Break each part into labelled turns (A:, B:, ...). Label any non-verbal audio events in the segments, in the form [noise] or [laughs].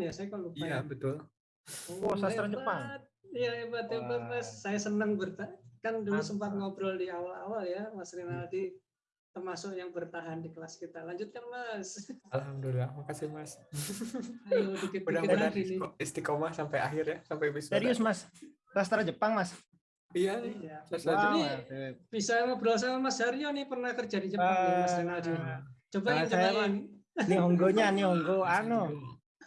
A: ya, saya kok lupa.
B: Iya
A: ya.
B: betul.
C: Oh, sastra
A: hebat.
C: Jepang.
A: Iya hebat hebat
C: Wah.
A: mas. Saya senang berta kan dulu
C: Mantap.
A: sempat ngobrol di awal-awal ya Mas Rinaldi termasuk yang bertahan di kelas kita. Lanjutkan mas.
B: Alhamdulillah, makasih mas. [laughs]
A: Ayo dikit-dikit
B: Mudah-mudahan
A: nih.
B: istiqomah sampai akhir ya, sampai wisuda.
C: Serius mas, sastra Jepang mas.
B: Iya nih.
A: Iya. Ini-
C: mantep.
A: Bisa ngobrol sama Mas Haryo nih pernah kerja di Jepang nih Mas Rinaldi.
C: Ah,
A: Coba
C: Nah,
A: yang
C: saya
A: cobain.
C: Nihongonya, [laughs] Nihongo, anu,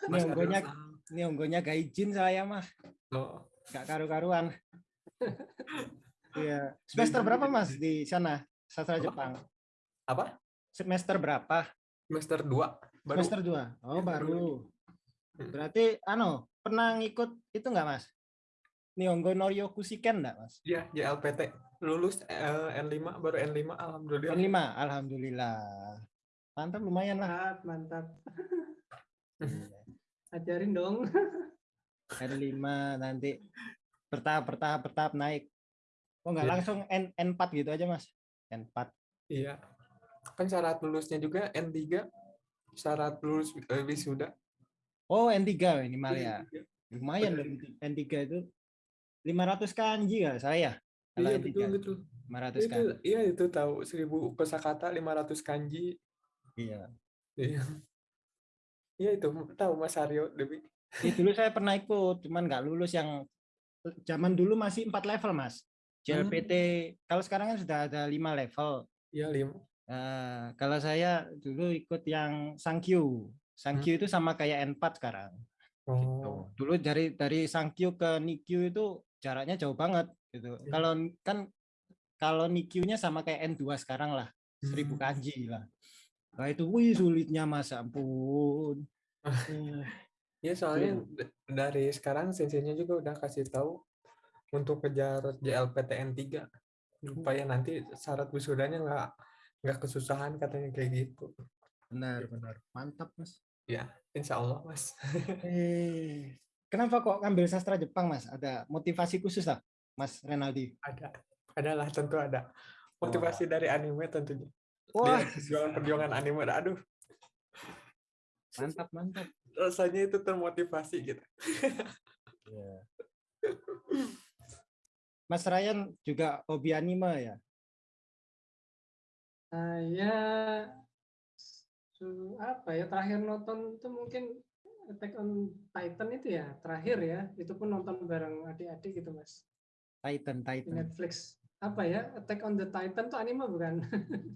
B: Mas
C: Nihongonya,
B: Aryo.
C: Nihongonya gaijin saya mah,
B: Oh,
C: gak karu-karuan. [laughs] Iya. Semester berapa mas di sana sastra
B: Apa?
C: Jepang?
B: apa?
C: Semester berapa?
B: Semester 2 baru.
C: Semester 2. Oh,
B: Ya, baru. Hmm.
C: Berarti anu, pernah ngikut itu enggak, Mas? Nihongo no Ryokushiken enggak, Mas?
B: Iya, JLPT. Lulus eh, N5 baru N5 alhamdulillah.
C: N5, alhamdulillah. Mantap lumayan lah.
A: Mantap, mantap. Ajarin dong. [laughs]
C: N5 nanti bertahap bertahap bertahap naik. Oh, enggak
B: Iya.
C: langsung N N4 gitu aja, Mas. N4.
B: Iya. Kan syarat lulusnya juga N3 syarat lulus eh, wisuda.
C: Oh, N3 minimal ya. Lumayan
B: Bener.
C: dong N3 itu 500 kanji ya saya. Kalau
B: Iya
C: N3.
B: betul betul.
C: 500
B: Itu
C: kanji.
B: iya itu tahu 1000 kosakata 500 kanji.
C: Iya.
B: Iya. Iya itu [laughs] tahu Mas Aryo Dewi.
C: Ya, dulu saya pernah ikut, cuman nggak lulus yang zaman dulu masih empat level mas. JLPT kalau sekarang kan sudah ada lima level.
B: Iya lim.
C: Nah, kalau saya dulu ikut yang Sankyu. Sankyu itu sama kayak N4 sekarang. Gitu.
B: Oh.
C: Dulu dari dari Sankyu ke Nikyu itu jaraknya jauh banget gitu.
B: Iya.
C: Kalau kan kalau Nikyu-nya sama kayak N2 sekarang lah, 1000
B: Hmm.
C: kanji lah. Nah itu wih sulitnya mas ampun. [laughs]
B: Ya soalnya d- dari sekarang senseinya juga udah kasih tahu untuk kejar JLPTN 3 supaya nanti syarat wisudanya nggak nggak kesusahan katanya kayak gitu.
C: benar benar mantap mas.
B: Ya, insya Allah mas. [laughs]
C: Eh, kenapa kok ngambil sastra Jepang, Mas? Ada motivasi khusus lah, Mas Renaldi?
B: ada, adalah tentu ada motivasi dari anime tentunya.
C: Wah,
B: perjuangan-perjuangan anime, aduh
C: mantap, mantap.
B: rasanya itu termotivasi gitu. [laughs]
C: Mas Ryan juga hobi anime ya?
A: Saya apa ya terakhir nonton itu mungkin Attack on Titan itu ya terakhir ya itu pun nonton bareng adik-adik gitu mas
C: Titan,
A: di
C: Titan.
A: Netflix apa ya Attack on the Titan tuh anime bukan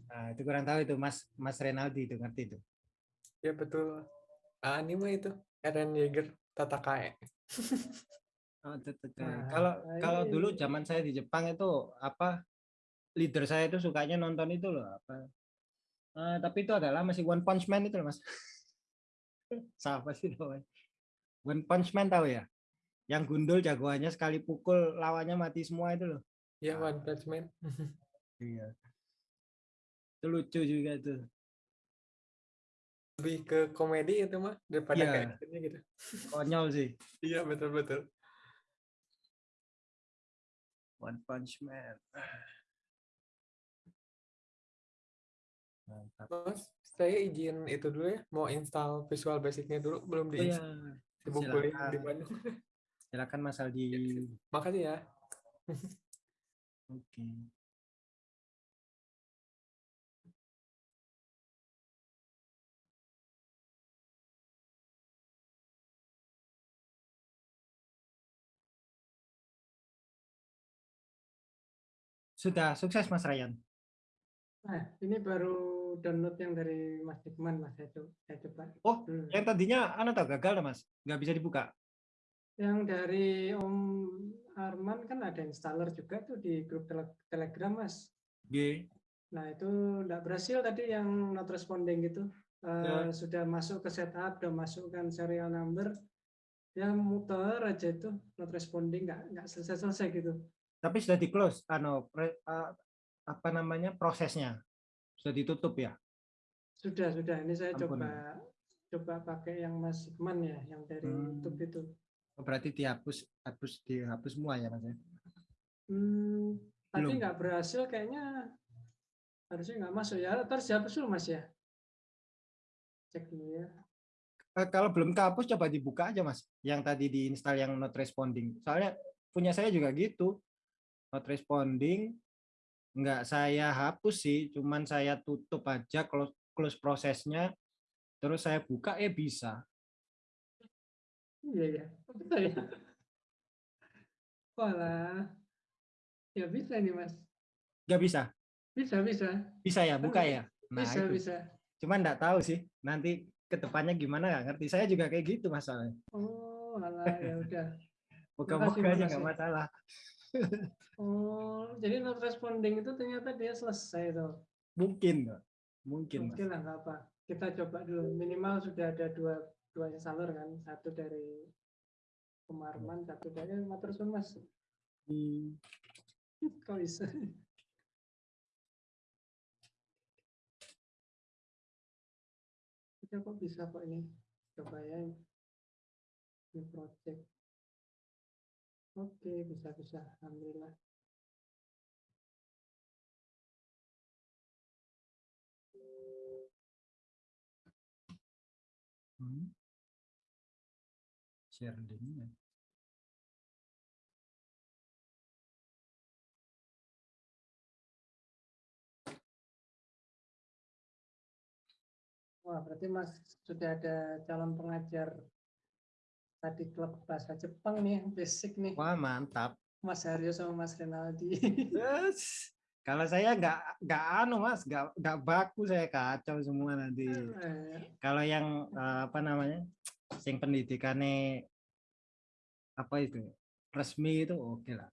C: Nah, [laughs] itu kurang tahu itu, Mas Mas Renaldi itu ngerti itu.
B: Ya betul. Anime itu Eren Yeager Tatakae. [laughs]
C: Oh.
A: Nah,
C: Kalau
A: nah
C: kalau
A: ini-
C: dulu zaman saya di Jepang itu apa leader saya itu sukanya nonton itu loh apa? Eh, tapi itu adalah masih One Punch Man itu loh, Mas. [laughs] Siapa sih namanya? One Punch Man tahu ya? Yang gundul jagoannya sekali pukul lawannya mati semua itu loh.
B: Ya One Punch Man. [laughs]
C: Iya. Itu lucu juga tuh.
B: Lebih ke komedi itu mah daripada ke actionnya gitu.
C: Konyol sih. [laughs]
B: Iya betul betul.
C: One Punch Man. Mantap.
B: Mas, saya izin itu dulu ya, mau install Visual Basicnya dulu, belum
C: Oh ya,
B: diinstal. Sibuk kuliah di. Bandung. [laughs]
C: silakan Mas Aldi.
B: Makasih ya.
C: Oke. Sudah sukses Mas Ryan.
A: nah ini baru download yang dari Mas Dikman mas saya coba, saya coba
C: Oh,
A: dulu.
C: Yang tadinya anu tau gagal Mas, nggak bisa dibuka.
A: Yang dari Om Arman kan ada installer juga tuh di grup tele- Telegram mas
C: G.
A: Nah itu nggak berhasil tadi yang not responding gitu. Eh, Sudah masuk ke setup, udah masukkan serial number, ya muter aja itu not responding, nggak nggak selesai selesai gitu.
C: Tapi sudah di close, anu pre- eh, apa namanya prosesnya sudah ditutup ya.
A: Sudah sudah. Ini saya
C: Ampun.
A: coba coba pakai yang Mas Hikman ya, yang dari
C: Hmm.
A: YouTube itu.
C: Oh, berarti dihapus, hapus dihapus semua ya Mas ya.
A: Hmm, tadi
C: Belum.
A: nggak berhasil kayaknya harusnya nggak masuk ya. Terus dihapus dulu Mas ya. Cek dulu ya.
C: eh, kalau belum kehapus coba dibuka aja mas yang tadi diinstal yang not responding soalnya punya saya juga gitu not responding nggak saya hapus sih cuman saya tutup aja close close prosesnya terus saya buka eh bisa
A: Iya ya, bisa ya. Walah, ya bisa nih mas,
C: nggak bisa
A: bisa bisa,
C: bisa ya buka ya nah
A: bisa
C: itu
A: bisa.
C: cuman nggak tahu sih nanti ke depannya gimana nggak ngerti saya juga kayak gitu masalahnya
A: Oh, alah ya udah. Makasih,
C: aja nggak
A: makasih.
C: masalah
A: Oh, jadi not responding itu ternyata dia selesai tuh.
C: mungkin mungkin.
A: Mungkin lah nggak apa. Kita coba dulu. Minimal sudah ada dua dua installer kan, satu dari Pemarman, satu dari Matersun mas.
C: Hmm. [laughs]
A: Kok bisa? Kita kok bisa kok ini? Coba ya. Ini project. Oke, bisa bisa. Alhamdulillah.
C: Hmm. Share link-nya.
A: Wah, berarti Mas sudah ada calon pengajar tadi klub bahasa Jepang nih, [laughs] basic nih.
C: Wah mantap.
A: Mas Haryo sama Mas Renaldi.
C: Yes. Kalau saya nggak nggak anu mas, nggak nggak baku saya kacau semua nanti.
A: Eh,
C: Kalau yang eh, apa namanya, sing pendidikannya apa itu resmi itu oke lah.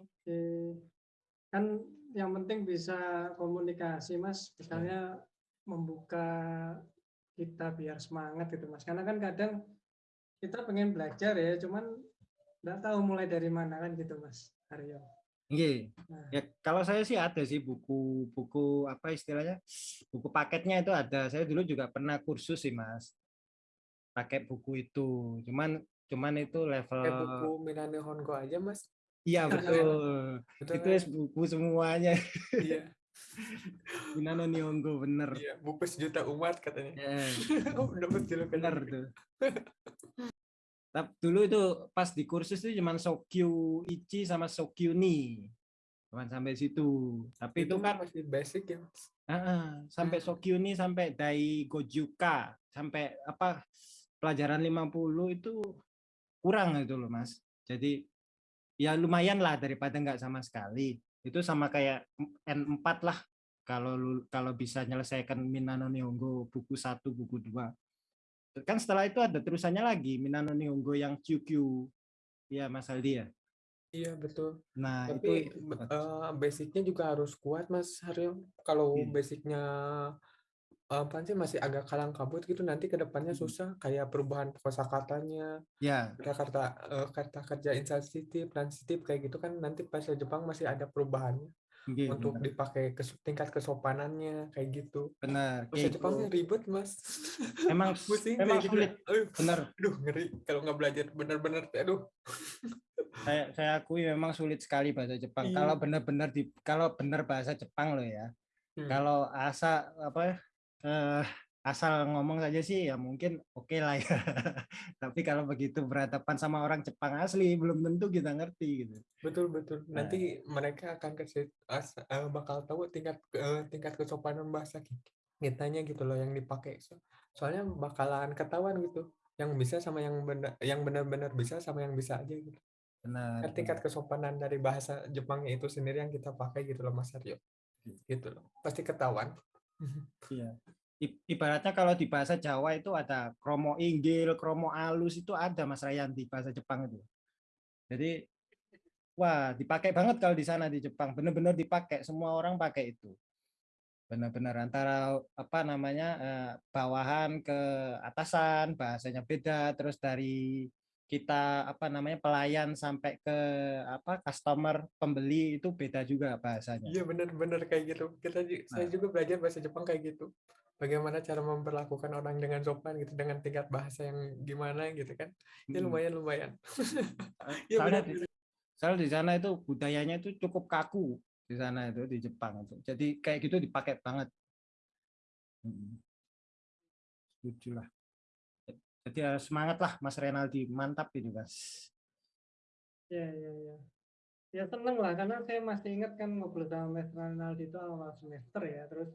A: Oke. Kan yang penting bisa komunikasi, Mas. Misalnya membuka kita biar semangat gitu, Mas. Karena kan kadang kita pengen belajar ya, cuman nggak tahu mulai dari mana kan gitu, Mas Haryo.
C: Iya. Ya kalau saya sih ada sih buku-buku apa istilahnya buku paketnya itu ada. Saya dulu juga pernah kursus sih mas, pakai buku itu. Cuman cuman itu level.
B: Kayak buku Minane Hongo aja mas.
C: Iya [laughs] betul.
B: Betul
C: itu
B: kan?
C: buku semuanya.
B: Iya, [laughs]
C: Minano Nihongo bener.
B: iya, buku sejuta umat katanya.
C: Ya, [laughs]
B: Oh, dapat julukan
C: bener tuh. Tapi dulu itu pas di kursus itu cuman Sokyu Ichi sama Sokyu Ni. Cuman sampai situ. Tapi itu kan
B: masih basic ya.
C: Ah, sampai Sokyu Ni sampai Dai Gojuka sampai apa pelajaran 50 itu kurang itu loh Mas. Jadi ya lumayan lah daripada nggak sama sekali. Itu sama kayak N4 lah kalau kalau bisa menyelesaikan Minano Nihongo buku 1, buku 2. Kan setelah itu ada terusannya lagi Minano Nihongo yang QQ. Iya Mas Aldi ya.
B: Iya betul.
C: Nah,
B: Tapi
C: itu
B: eh, basicnya juga harus kuat Mas Haryo. Kalau
C: Iya.
B: basicnya apa sih masih agak kalang kabut gitu nanti ke depannya
C: Mm.
B: susah kayak perubahan kosakatanya,
C: ya
B: kata-kata eh, kata kerja insensitif, transitif kayak gitu kan nanti pas Jepang masih ada perubahannya
C: iya,
B: untuk
C: benar.
B: dipakai ke tingkat kesopanannya kayak gitu.
C: benar.
B: Bahasa
C: Kayak
B: Jepangnya
C: gitu.
B: ribet Mas.
C: Emang [laughs]
B: Pusing kayak gitu.
C: sulit.
B: Aduh,
C: Benar.
B: aduh ngeri kalau nggak belajar benar-benar aduh.
C: saya saya akui memang sulit sekali bahasa Jepang.
B: Iya.
C: Kalau benar-benar di kalau benar bahasa Jepang loh ya.
B: Hmm.
C: Kalau asa apa eh, asal ngomong saja sih ya mungkin oke lah ya. [laughs] Tapi kalau begitu berhadapan sama orang Jepang asli belum tentu kita ngerti gitu.
B: Betul betul.
C: Nah.
B: Nanti mereka akan kasih as- eh, bakal tahu tingkat eh, tingkat kesopanan bahasa ki- kitanya gitu loh yang dipakai. So- soalnya bakalan ketahuan gitu. Yang bisa sama yang benar yang benar-benar bisa sama yang bisa aja gitu.
C: Benar.
B: Kan tingkat kesopanan dari bahasa Jepangnya itu sendiri yang kita pakai gitu loh Mas Aryo. Gitu loh. Pasti ketahuan.
C: Iya. Ibaratnya kalau di bahasa Jawa itu ada kromo inggil, kromo alus itu ada Mas Rayan di bahasa Jepang itu. Jadi wah dipakai banget kalau di sana di Jepang, benar-benar dipakai, semua orang pakai itu. Benar-benar antara apa namanya eh, bawahan ke atasan bahasanya beda, terus dari kita apa namanya pelayan sampai ke apa customer pembeli itu beda juga bahasanya.
B: Iya benar-benar kayak gitu. Kita ju- saya
C: Nah.
B: juga belajar bahasa Jepang kayak gitu. Bagaimana cara memperlakukan orang dengan sopan gitu dengan tingkat bahasa yang gimana gitu kan. Ya
C: Mm.
B: lumayan lumayan.
C: Eh,
B: Iya [laughs]
C: soalnya
B: benar.
C: di, soalnya di sana itu budayanya itu cukup kaku di sana itu di Jepang itu. Jadi kayak gitu dipakai banget. Setuju lah. Jadi harus semangat lah Mas Renaldi, mantap ini Mas.
A: Ya, ya, ya. Ya seneng lah, karena saya masih ingat kan ngobrol sama Mas Ronaldi itu awal semester ya, terus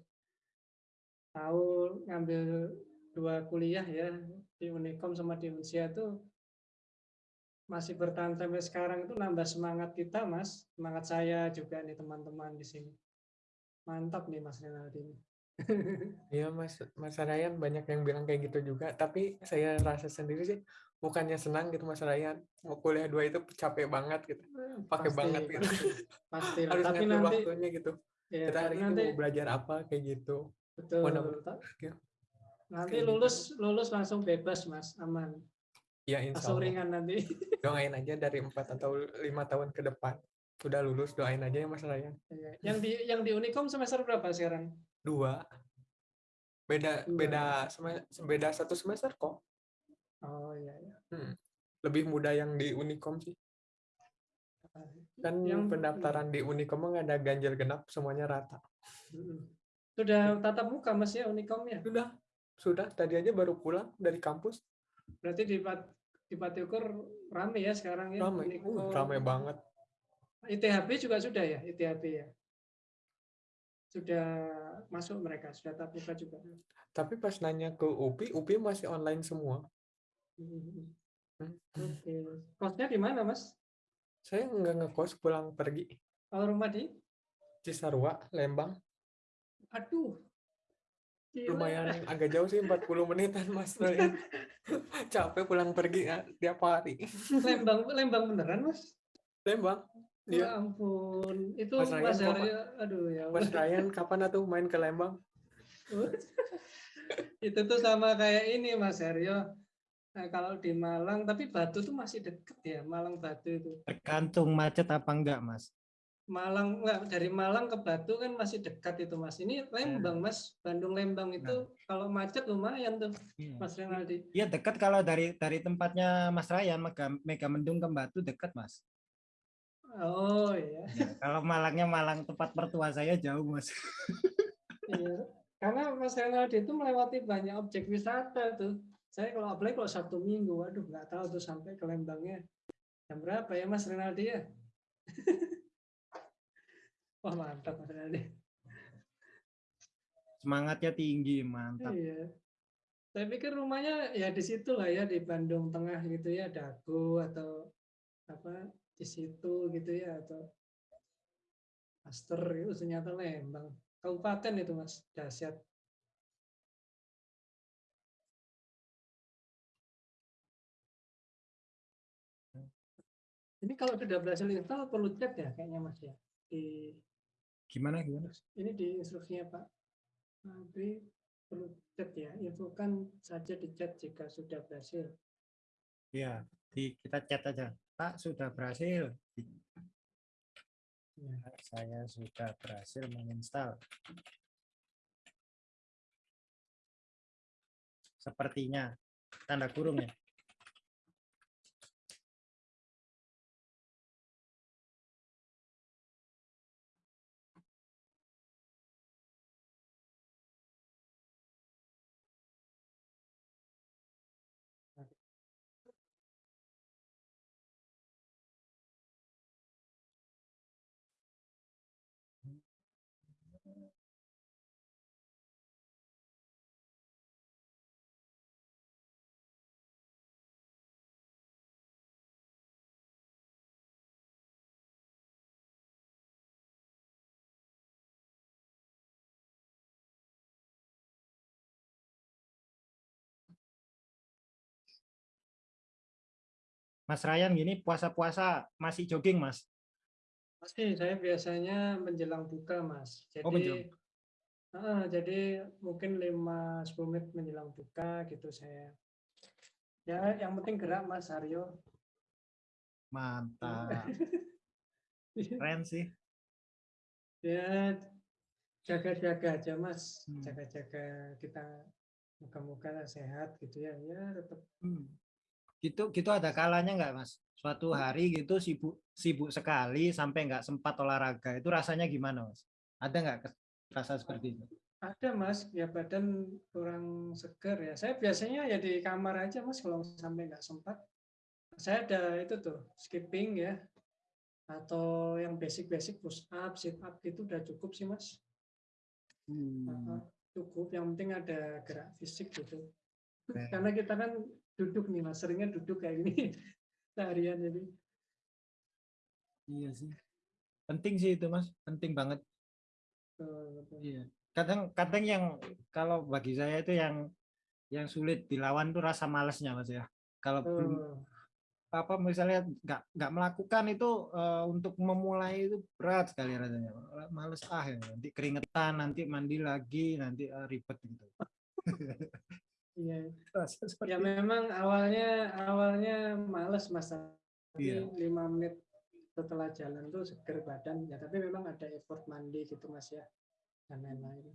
A: tahu ngambil dua kuliah ya di Unicom sama di Unsia itu masih bertahan sampai sekarang itu nambah semangat kita mas, semangat saya juga nih teman-teman di sini. Mantap nih Mas Renaldi. ini. [laughs]
B: Iya Mas Mas Ryan banyak yang bilang kayak gitu juga, tapi saya rasa sendiri sih bukannya senang gitu Mas Ryan. Mau kuliah dua itu capek banget gitu. Pakai
A: Pasti,
B: banget gitu.
A: Pasti lah.
B: Harus
A: Tapi nanti
B: waktunya gitu.
A: ya,
B: Kita hari ini
A: nanti
B: mau belajar apa kayak gitu.
A: Betul.
B: Ya.
A: Nanti
B: gitu.
A: lulus lulus langsung bebas mas, aman.
B: Ya insya
A: Langsung
B: Allah.
A: ringan nanti. [laughs]
B: Doain aja dari empat atau lima tahun ke depan. Udah lulus doain aja ya Mas Ryan.
A: Iya. Yang di yang di Unicom semester berapa sekarang?
B: Dua. Beda
A: Dua.
B: beda beda satu semester kok.
A: Oh iya iya.
B: Lebih mudah yang di Unicom sih. Kan
A: Yang-
B: pendaftaran di Unicom nggak ada ganjil genap, semuanya rata.
A: Sudah tatap muka mas ya Unicom ya?
B: Sudah, sudah. Tadi aja baru pulang dari kampus.
A: Berarti di Pat di Patiukur rame ya sekarang ya?
B: Ramai,
A: Unicom.
B: uh, ramai banget.
A: ITHB juga sudah ya ITHB ya? Sudah masuk mereka, sudah tatap muka juga.
B: Tapi pas nanya ke UPI, UPI masih online semua.
A: Mm-mm.
B: Hmm.
A: Oke. Kosnya di mana mas?
B: Saya nggak ngekos pulang pergi.
A: Kalau rumah di?
B: Cisarua, Lembang.
A: Aduh. Gila.
B: Lumayan agak jauh sih, 40 menitan Mas. Ryan. [laughs] Capek pulang pergi ya, tiap hari.
A: Lembang Lembang beneran mas?
B: Lembang.
A: Ya
B: Iya.
A: ampun, itu
B: Mas Ryan
A: Mas Aryo, aduh ya
B: Mas. Ryan kapan atuh main ke Lembang? [laughs]
A: itu tuh sama kayak ini Mas Aryo. Nah, kalau di Malang, tapi Batu tuh masih deket ya, Malang Batu itu.
C: Tergantung macet apa enggak Mas.
A: Malang enggak dari Malang ke Batu kan masih dekat itu Mas. Ini Lembang Mas, Bandung Lembang itu kalau macet lumayan tuh
C: Iya.
A: Mas Renaldi.
C: Iya dekat kalau dari dari tempatnya Mas Ryan Mega, Mega Mendung ke Batu dekat Mas.
A: Oh iya.
C: Ya, kalau Malangnya Malang tempat mertua saya jauh Mas.
A: Iya. Karena Mas Renaldi itu melewati banyak objek wisata tuh. Saya kalau apalagi kalau Sabtu Minggu, waduh nggak tahu tuh sampai ke Lembangnya jam berapa ya Mas Renaldi ya? [laughs] Wah mantap Mas Renaldi.
C: Semangatnya tinggi, mantap.
A: Iya. Saya pikir rumahnya ya di situ lah ya di Bandung Tengah gitu ya, Dago atau apa di situ gitu ya atau Master itu ternyata Lembang. Kabupaten itu Mas, dahsyat. Ini kalau sudah berhasil install perlu chat ya kayaknya Mas ya. Di
C: Gimana gimana?
A: ini di instruksinya Pak Fabri perlu chat ya infokan saja di chat jika sudah berhasil
C: Iya, di kita chat aja. Pak sudah berhasil.
A: Ya.
C: Saya sudah berhasil menginstal. Sepertinya tanda kurung ya. Mas Ryan gini puasa-puasa masih jogging Mas.
A: Pasti saya biasanya menjelang buka mas jadi
C: Oh, menjelang.
A: Ah, jadi mungkin 5-10 menit menjelang buka gitu saya ya yang penting gerak mas Aryo
C: Mantap. [laughs] Keren sih.
A: ya jaga-jaga aja mas
C: Hmm.
A: jaga-jaga kita muka-muka sehat gitu ya ya tetap
C: Hmm. Gitu gitu ada kalanya nggak Mas? Suatu hari gitu sibuk sibuk sekali sampai nggak sempat olahraga. Itu rasanya gimana Mas? Ada nggak rasa seperti itu?
A: Ada mas, ya badan kurang seger ya. Saya biasanya ya di kamar aja mas kalau sampai nggak sempat. Saya ada itu tuh skipping ya, atau yang basic-basic push up, sit up itu udah cukup sih mas.
C: Hmm.
A: Cukup, yang penting ada gerak fisik gitu. Karena kita kan duduk nih mas, seringnya duduk kayak gini [laughs] seharian jadi.
C: Iya sih. Penting sih itu mas, penting banget.
A: betul, betul.
C: Iya. Kadang kadang yang kalau bagi saya itu yang yang sulit dilawan tuh rasa malesnya mas ya. Kalau belum
A: Betul.
C: apa misalnya nggak nggak melakukan itu eh, untuk memulai itu berat sekali rasanya. Males ah ya. nanti keringetan, nanti mandi lagi, nanti eh, ribet gitu. [laughs]
A: Iya. [laughs] Ya memang awalnya awalnya males mas, tapi
C: Iya.
A: lima menit setelah jalan tuh seger badan. Ya tapi memang ada effort mandi gitu mas ya dan lain-lain.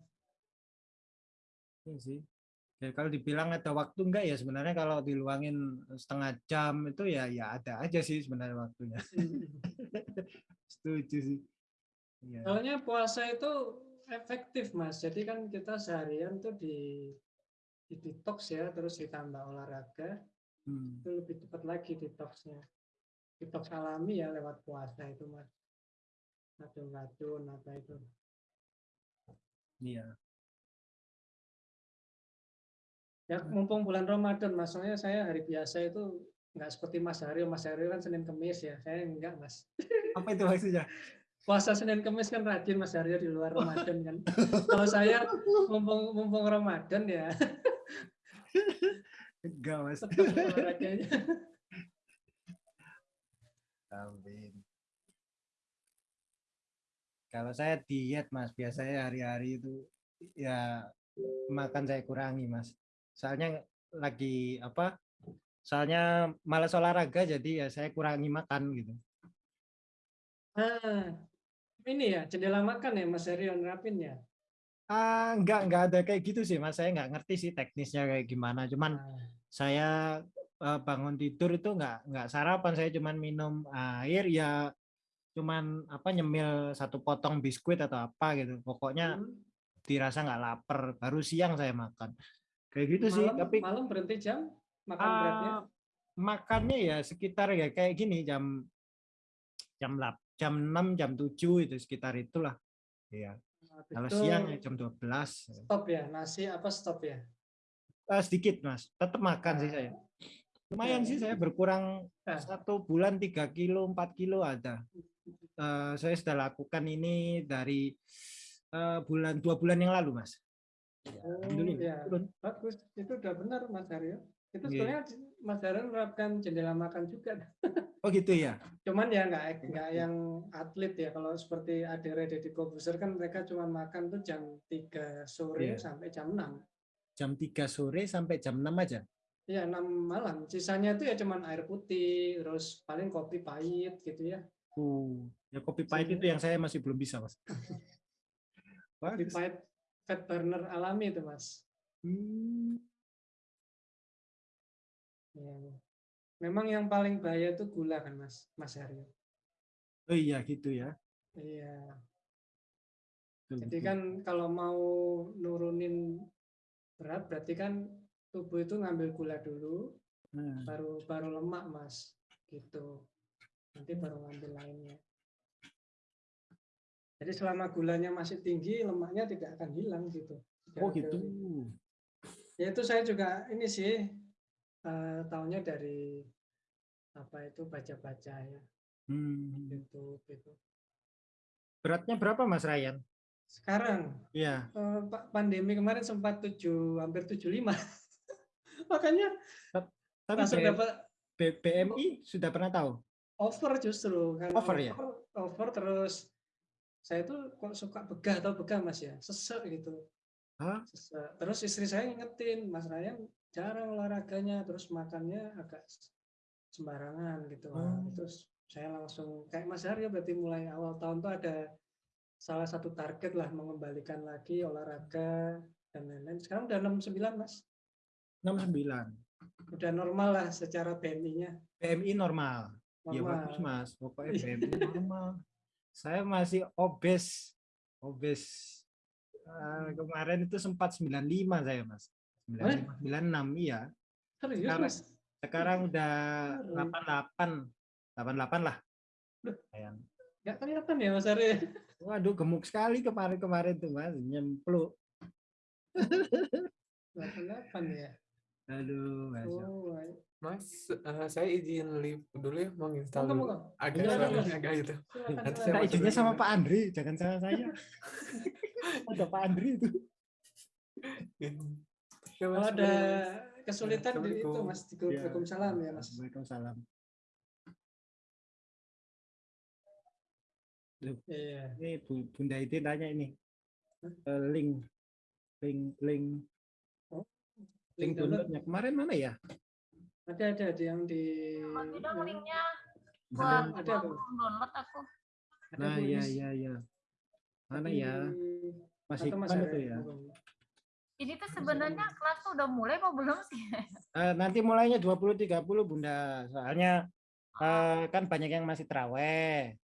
C: Iya sih. Ya kalau dibilang ada waktu enggak ya sebenarnya kalau diluangin setengah jam itu ya ya ada aja sih sebenarnya waktunya. [laughs] Setuju sih. Iya.
A: Soalnya puasa itu efektif mas. Jadi kan kita seharian tuh di di detox ya, terus ditambah olahraga,
C: Hmm.
A: itu lebih cepat lagi detoxnya. Detox alami ya lewat puasa itu mas. Racun-racun apa itu.
C: Iya.
A: Ya mumpung bulan Ramadan, mas, soalnya saya hari biasa itu nggak seperti Mas Haryo. Mas Haryo kan Senin Kemis ya, saya enggak mas. [laughs]
C: Apa itu maksudnya?
A: Puasa Senin Kemis kan rajin Mas Haryo di luar Ramadan kan. Kalau saya mumpung mumpung Ramadan ya [laughs] [laughs]
C: Enggak mas. Amin. Kalau saya diet mas, biasanya hari-hari itu ya makan saya kurangi mas. Soalnya lagi apa? Soalnya malas olahraga jadi ya saya kurangi makan gitu.
A: Ah, ini ya jendela makan ya Mas Haryo nerapin ya.
C: Ah, enggak, enggak ada kayak gitu sih, Mas. Saya enggak ngerti sih teknisnya kayak gimana. Cuman
A: Ah,
C: saya eh, bangun tidur itu enggak enggak sarapan, saya cuman minum air ya cuman apa nyemil satu potong biskuit atau apa gitu. Pokoknya
A: hmm.
C: dirasa nggak lapar, baru siang saya makan. Kayak gitu sih,
A: malam,
C: tapi
A: malam berhenti jam makan beratnya.
C: ah, makannya ya sekitar ya kayak gini jam jam 8, jam 6, jam 7 itu sekitar itulah. Iya. Kalau
A: itu
C: siang ya jam 12.
A: stop ya nasi apa stop ya.
C: Ah, sedikit mas, tetap makan sih saya. Lumayan sih saya berkurang
A: Ah.
C: satu bulan 3 kilo, 4 kilo ada. Eh, saya sudah lakukan ini dari eh, bulan dua bulan yang lalu mas.
A: Oh, ya. Bagus, itu udah benar Mas Haryo. Itu
C: Iya.
A: sebenarnya Mas Haryo menerapkan jendela makan juga.
C: Oh gitu ya.
A: Cuman ya nggak nggak yang atlet ya. Kalau seperti Adere Deddy Kobuser kan mereka cuma makan tuh jam 3 sore
C: Iya.
A: sampai jam 6.
C: Jam 3 sore sampai jam 6 aja.
A: Iya, 6 malam. Sisanya itu ya cuman air putih, terus paling kopi pahit gitu ya.
C: Uh, ya kopi pahit itu yang saya masih belum bisa mas.
A: Kopi pahit fat burner alami itu, Mas.
C: Hmm,
A: Iya. Memang yang paling bahaya itu gula kan, Mas, Mas Haryo.
C: Oh iya gitu ya.
A: Iya.
C: Betul,
A: Jadi
C: betul.
A: kan kalau mau nurunin berat berarti kan tubuh itu ngambil gula dulu,
C: Nah,
A: baru baru lemak, Mas. Gitu. Nanti baru ngambil lainnya. Jadi selama gulanya masih tinggi, lemaknya tidak akan hilang gitu.
C: Oh gitu.
A: Ya itu saya juga ini sih eh, tahunya dari apa itu baca-baca ya
C: Hmm.
A: YouTube itu.
C: Beratnya berapa Mas Ryan?
A: Sekarang
C: Iya.
A: eh, pa- pandemi kemarin sempat 7 hampir 75. [laughs] Makanya
C: Tapi
A: langsung dapat
C: BMI sudah pernah tahu?
A: over justru kan
C: Over ya?
A: over terus saya tuh kok suka begah atau begah Mas ya, sesek gitu.
C: Hah?
A: Sesek. Terus istri saya ngingetin, Mas Ryan jarang olahraganya, terus makannya agak sembarangan gitu.
C: Oh.
A: Terus saya langsung kayak Mas Haryo berarti mulai awal tahun tuh ada salah satu target lah mengembalikan lagi olahraga dan lain-lain. Sekarang udah 69 Mas.
C: 69.
A: Udah normal lah secara BMI-nya.
C: BMI normal. Ya
A: Normal.
C: bagus Mas. Pokoknya
A: Iya.
C: BMI normal. Saya masih obes. Obes. Eh, kemarin itu sempat 95 saya mas 95 96 iya
A: Serius
C: Sekarang-
A: mas?
C: sekarang udah
A: Aduh.
C: 88 88 lah sayang
A: Nggak kelihatan ya mas Ari? [laughs]
C: waduh gemuk sekali kemarin-kemarin tuh mas nyempluk [laughs]
A: 88 ya.
C: aduh Mas.
A: Oh.
B: Mas, eh, saya izin live dulu ya, mau install dulu. Agak suaranya
A: iya.
B: agak gitu. Nanti saya
C: izinnya sama. Pak Andri, jangan sama saya. [laughs] Ada Pak Andri itu.
B: Ya,
A: Kalau
B: Mas,
A: ada kesulitan di itu mas di grup Waalaikumsalam ya mas.
C: Waalaikumsalam.
A: Iya.
C: Ini Bu, Bunda itu tanya ini. Eh, link link link
A: Oh,
C: link
A: Link download.
C: downloadnya kemarin mana ya?
A: Ada ada ada yang di.
D: Bagi dong
A: yang-
D: linknya
A: Ada,
D: buat
A: ada
D: aku
A: Bu.
D: download aku.
A: Ada,
C: Nah, iya iya iya. Mana
A: Tapi-
C: ya? Mas
A: atau Mas
C: Ikman
A: Ari,
C: itu ya.
D: Ini tuh sebenarnya kelas tuh udah mulai apa belum sih?
C: Eh, nanti mulainya 20 30 Bunda. Soalnya eh, kan banyak yang masih traweh.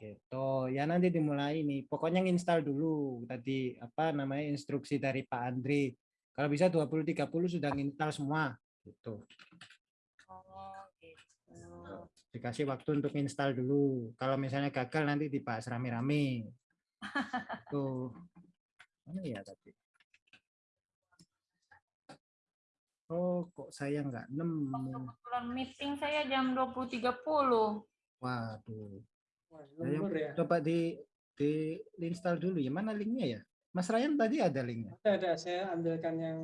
C: Gitu. Ya nanti dimulai nih. Pokoknya nginstal dulu tadi apa namanya instruksi dari Pak Andri. Kalau bisa 20 30 sudah nginstal semua gitu.
D: Oh, gitu.
C: Dikasih waktu untuk install dulu. Kalau misalnya gagal nanti dibahas rame-rame. Tuh. Mana ya tadi? Oh, kok saya nggak nemu.
D: Kebetulan meeting saya jam 20.30.
C: Waduh.
A: Wah,
C: Saya
A: ya.
C: coba di di install dulu ya. Mana linknya ya? Mas Ryan tadi ada linknya.
A: Ada ada saya ambilkan yang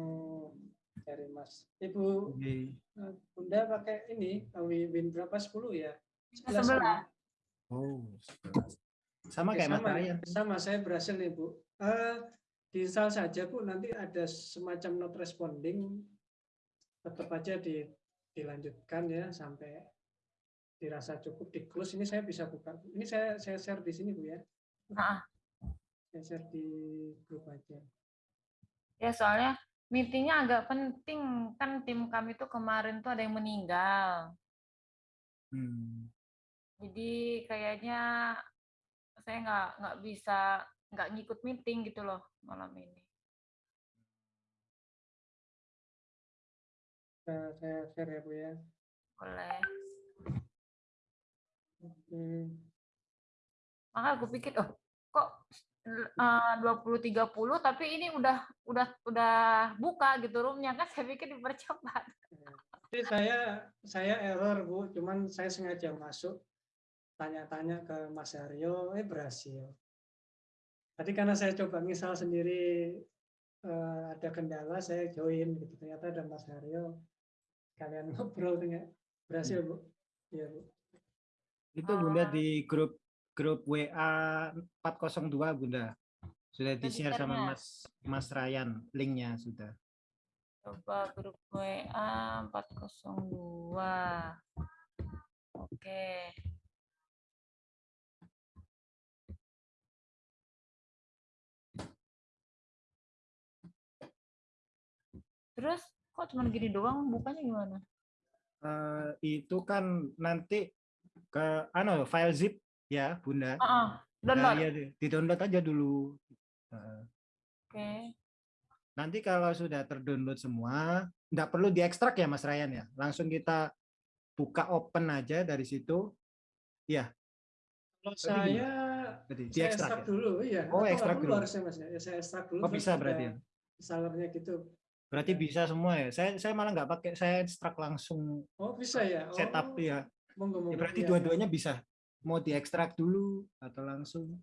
A: dari Mas. Ibu
C: Oke.
A: eh, Bunda pakai ini Win berapa 10 ya?
D: 11.
A: sama.
C: Oh, 11. sama
A: Oke,
C: kayak Mas
A: sama,
C: Ryan.
A: sama saya berhasil nih Bu. Eh diinstal saja Bu, nanti ada semacam not responding tetap aja di, dilanjutkan ya sampai dirasa cukup di close ini saya bisa buka. Ini saya saya share di sini Bu ya.
D: Ah.
A: Saya share di grup aja.
D: Ya soalnya meetingnya agak penting kan tim kami tuh kemarin tuh ada yang meninggal.
C: Hmm.
D: Jadi kayaknya saya nggak nggak bisa nggak ngikut meeting gitu loh malam ini.
A: Saya, saya share ya Bu ya.
D: Boleh.
A: Oke.
D: Maka aku pikir oh kok eh, 20 30 tapi ini udah udah udah buka gitu roomnya kan saya pikir dipercepat.
A: Jadi saya saya error Bu, cuman saya sengaja masuk tanya-tanya ke Mas Aryo, eh berhasil. Tadi karena saya coba misal sendiri eh, ada kendala, saya join gitu. Ternyata ada Mas Aryo, kalian [laughs] ngobrol dengan berhasil Bu. Iya Bu.
C: Itu Bunda di grup grup WA 402 Bunda. Sudah di-share sama
D: di-share-nya?
C: Mas Mas Ryan linknya sudah.
D: Coba grup WA 402. Oke. Terus kok cuma gini doang bukanya gimana?
C: Eh, itu kan nanti ke ano file zip ya Bunda.
D: Ah,
C: Nah,
D: download.
C: iya, di- di-download aja dulu. Heeh.
D: Oke.
C: Nanti kalau sudah terdownload semua, nggak perlu diekstrak ya Mas Ryan ya. Langsung kita buka open aja dari situ.
A: Kalau
C: Tadi
A: saya saya
C: diekstrak
A: ekstrak
C: ya.
A: dulu, iya.
C: Oh,
A: Atau
C: ekstrak dulu.
A: harusnya Mas ya. Ya, Saya ekstrak dulu.
C: Oh bisa berarti ya.
A: Installernya gitu.
C: Berarti bisa semua ya. Saya saya malah nggak pakai, saya ekstrak langsung
A: Oh bisa ya. Oh,
C: setup ya.
A: Monggo,
C: Ya,
A: monggo.
C: berarti
A: Iya,
C: dua-duanya bisa. Mau diekstrak dulu atau langsung.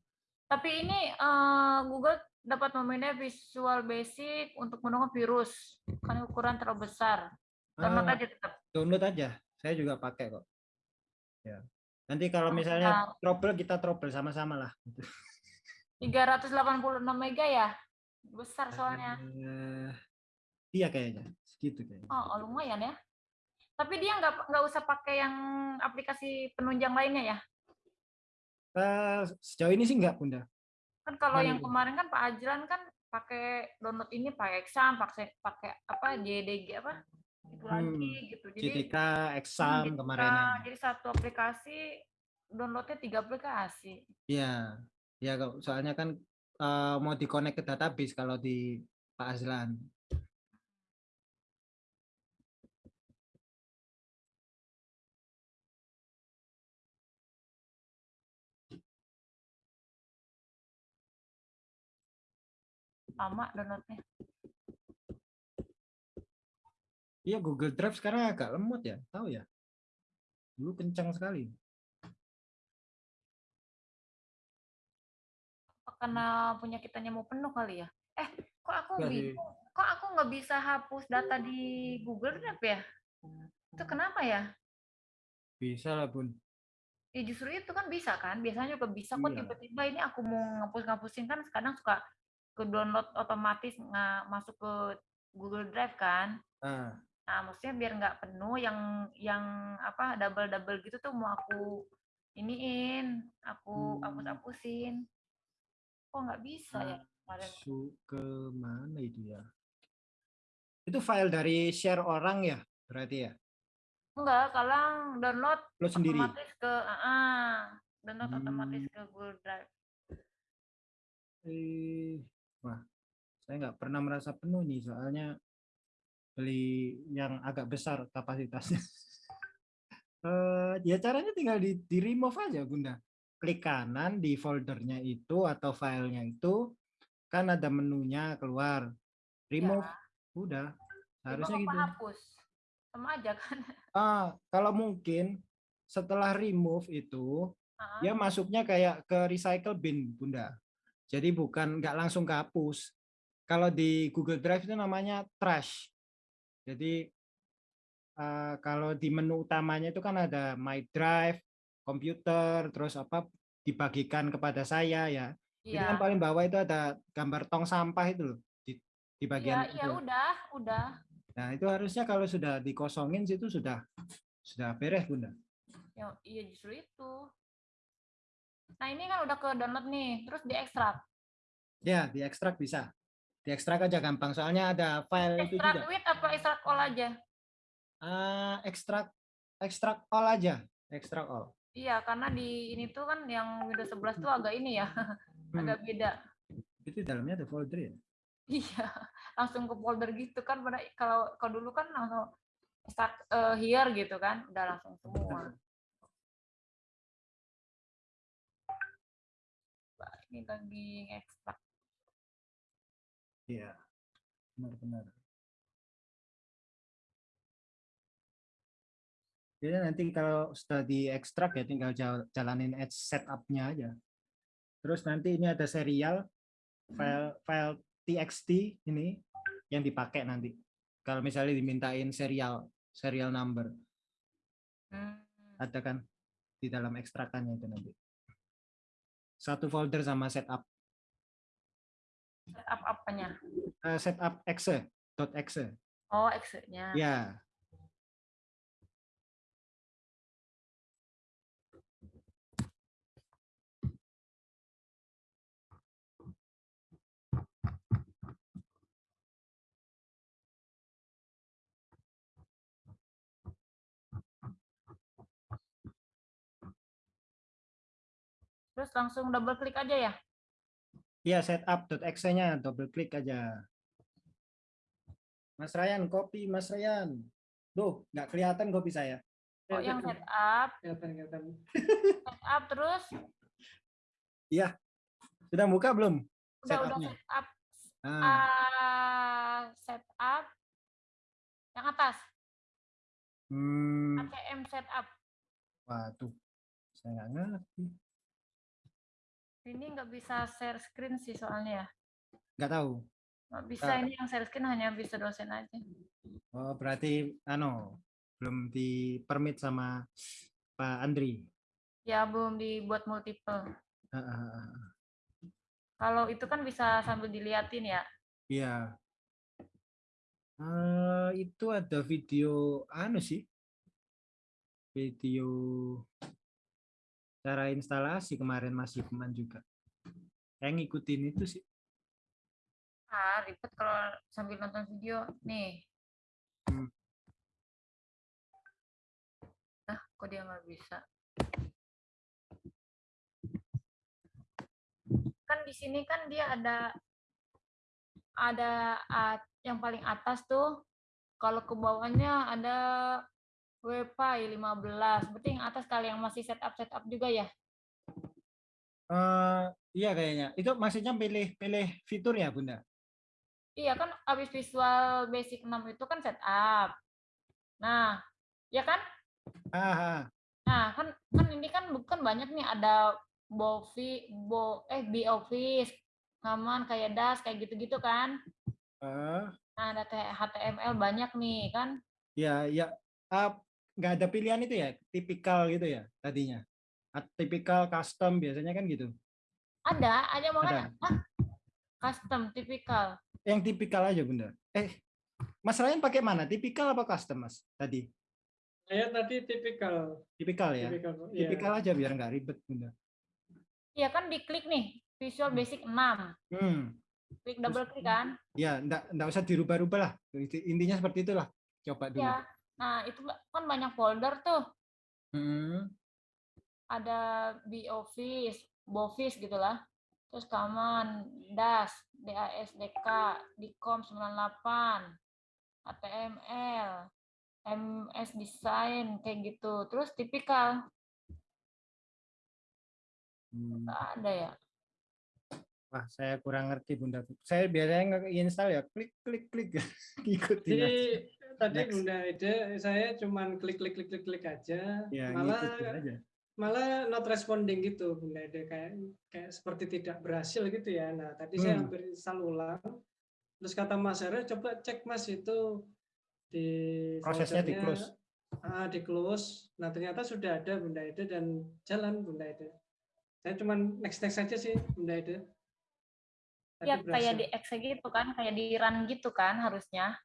D: Tapi ini eh, Google dapat memindah Visual Basic untuk menemukan virus. Kan ukuran terlalu besar. Download
C: Ah,
D: aja tetap.
C: download aja. Saya juga pakai kok. Ya. Nanti kalau misalnya trouble kita trouble sama-sama lah. [laughs]
D: 386 mega ya? Besar soalnya.
C: Eh, iya kayaknya. Segitu kayaknya.
D: Oh, oh, lumayan ya. Tapi dia nggak nggak usah pakai yang aplikasi penunjang lainnya ya?
C: Eh, sejauh ini sih enggak, Bunda.
D: Kan kalau
C: Mana
D: yang
C: itu?
D: kemarin kan Pak Ajlan kan pakai download ini pakai exam, pakai pakai apa JDG apa itu lagi
C: Hmm,
D: gitu. Jadi
C: CTK, exam kemarin.
D: nah, jadi satu aplikasi downloadnya tiga aplikasi.
C: Iya. Ya, soalnya kan eh, mau di-connect ke database kalau di Pak Azlan.
D: Lama downloadnya.
C: Iya Google Drive sekarang agak lemot ya, tahu ya? Dulu kencang sekali.
D: Apa Karena punya kitanya mau penuh kali ya. Eh, kok aku bingung? Kok aku nggak bisa hapus data di Google Drive ya? Itu kenapa ya?
C: Bisa lah Bun.
D: Ya justru itu kan bisa kan. Biasanya juga bisa kok
C: Iya.
D: tiba-tiba ini aku mau ngapus-ngapusin kan kadang suka ke download otomatis nggak masuk ke Google Drive kan.
C: Ah,
D: Nah, maksudnya biar nggak penuh yang yang apa double-double gitu tuh mau aku iniin, aku
C: Hmm.
D: hapus-hapusin. Kok nggak bisa ya kemarin?
C: masuk ke mana itu ya? Itu file dari share orang ya, berarti ya?
D: Enggak, kalau download
C: Lo sendiri?
D: otomatis ke ah, ah, download otomatis
C: Hmm.
D: ke Google Drive.
C: Eh, wah, saya nggak pernah merasa penuh nih, soalnya beli yang agak besar kapasitasnya. [laughs] Eh, ya caranya tinggal di, di remove aja, Bunda. Klik kanan di foldernya itu atau filenya itu, kan ada menunya keluar. Remove, udah. Harusnya
D: Remove
C: gitu.
D: hapus? Sama aja kan. [laughs]
C: Ah, kalau mungkin setelah remove itu,
D: Ah,
C: dia masuknya kayak ke recycle bin, Bunda. Jadi bukan nggak langsung kehapus. Kalau di Google Drive itu namanya trash. Jadi eh, kalau di menu utamanya itu kan ada My Drive, komputer, terus apa dibagikan kepada saya ya. Itu
D: Iya.
C: kan paling bawah itu ada gambar tong sampah itu loh di, di
D: Iya,
C: bagian
D: iya
C: itu.
D: udah, udah.
C: Nah, itu harusnya kalau sudah dikosongin situ sudah sudah beres, Bunda.
D: Ya, iya justru itu. Nah, ini kan udah ke download nih, terus diekstrak.
C: Ya, diekstrak bisa. Diekstrak aja gampang, soalnya ada file itu
D: Ekstrak
C: juga.
D: with apa ekstrak all aja?
C: Ah, ekstrak ekstrak all aja, ekstrak all.
D: Iya, karena di ini tuh kan yang Windows 11 tuh agak ini ya, [laughs]
C: Hmm,
D: agak beda.
C: itu dalamnya ada folder ya.
D: Iya, langsung ke folder gitu kan. Pada kalau kalau dulu kan langsung start eh, here gitu kan, udah langsung semua. Ini lagi ekstrak.
C: Iya. Benar-benar. Jadi nanti kalau sudah diekstrak ya tinggal jal- jalanin setup-nya aja. Terus nanti ini ada serial file file txt ini yang dipakai nanti. Kalau misalnya dimintain serial serial number,
D: Hmm.
C: ada kan di dalam ekstrakannya itu nanti. Satu folder sama setup
D: Setup apanya?
C: eh, setup exe dot exe.
D: Oh, exe-nya.
C: Ya,
D: Terus langsung double klik aja ya?
C: Iya, setup.exe-nya double klik aja. Mas Ryan, copy Mas Ryan. Duh, nggak kelihatan copy saya.
D: Oh, yang setup,
A: kelihatan kelihatan
D: setup terus
C: Sudah buka belum?
D: udah udah setup ah, setup yang atas
C: hmm,
D: ACM setup
C: waduh, saya nggak ngerti.
D: Ini nggak bisa share screen sih soalnya ya
C: Nggak tahu.
D: nggak bisa
C: Ah.
D: ini yang share screen hanya bisa dosen aja
C: Oh, berarti ano, belum di permit sama Pak Andri.
D: ya belum dibuat multiple
C: ah, ah, ah.
D: kalau itu kan bisa sambil diliatin ya
C: Iya. Eh, itu ada video anu sih. Video cara instalasi kemarin Mas Hikman juga. Saya ngikutin itu sih.
D: ah ribet kalau sambil nonton video nih
C: Hmm.
D: nah kok dia nggak bisa kan di sini kan dia ada ada at- yang paling atas tuh kalau ke bawahnya ada WPI 15 berarti yang atas kali yang masih setup setup juga ya
C: Eh, iya kayaknya. Itu maksudnya pilih pilih fitur ya, Bunda?
D: iya kan habis visual basic 6 itu kan setup nah ya kan
C: Ah, ah.
D: nah kan kan ini kan bukan banyak nih ada bovi bo eh B office ngaman kayak das kayak gitu-gitu kan
C: Eh,
D: nah ada HTML banyak nih kan
C: ya, ya. Ah, nggak ada pilihan itu ya, tipikal gitu ya tadinya. Tipikal custom biasanya kan gitu.
D: ada ada makanya ah custom tipikal
C: Yang tipikal aja, Bunda. Eh, Mas Ryan pakai mana? Tipikal apa custom, Mas? Tadi.
A: Saya tadi tipikal,
C: Tipikal ya.
A: tipikal, iya.
C: Tipikal aja biar nggak ribet, Bunda.
D: Iya kan diklik nih Visual Basic 6
C: Hmm.
D: klik double klik kan
C: Ya, nggak nggak usah dirubah-rubah lah. Inti- Intinya seperti itulah. Coba dulu.
D: ya nah itu kan banyak folder tuh
C: Hmm.
D: ada B Office, Boffice gitulah. Terus Common, DAS, DAS, DK, Dicom 98, HTML, MS Design kayak gitu. Terus tipikal
C: Hmm.
D: nggak ada ya.
C: Wah, saya kurang ngerti Bunda. Saya biasanya nggak install ya, klik klik klik [laughs] ikutin
A: Jadi
C: aja.
A: Tadi
C: Next.
A: Bunda Ede, saya cuman klik klik klik klik klik aja.
C: Ya,
A: malah
C: aja.
A: malah not responding gitu Bunda Ede kayak kayak seperti tidak berhasil gitu ya. Nah tadi saya
C: Hmm.
A: hampir install ulang. Terus kata Mas Hera coba cek Mas itu di
C: Prosesnya di close.
A: Ah, di close. Nah ternyata sudah ada Bunda Ede dan jalan Bunda Ede. Saya cuman next next saja sih Bunda Ede. Tadi
D: Ya kayak di exe gitu kan, kayak di run gitu kan harusnya.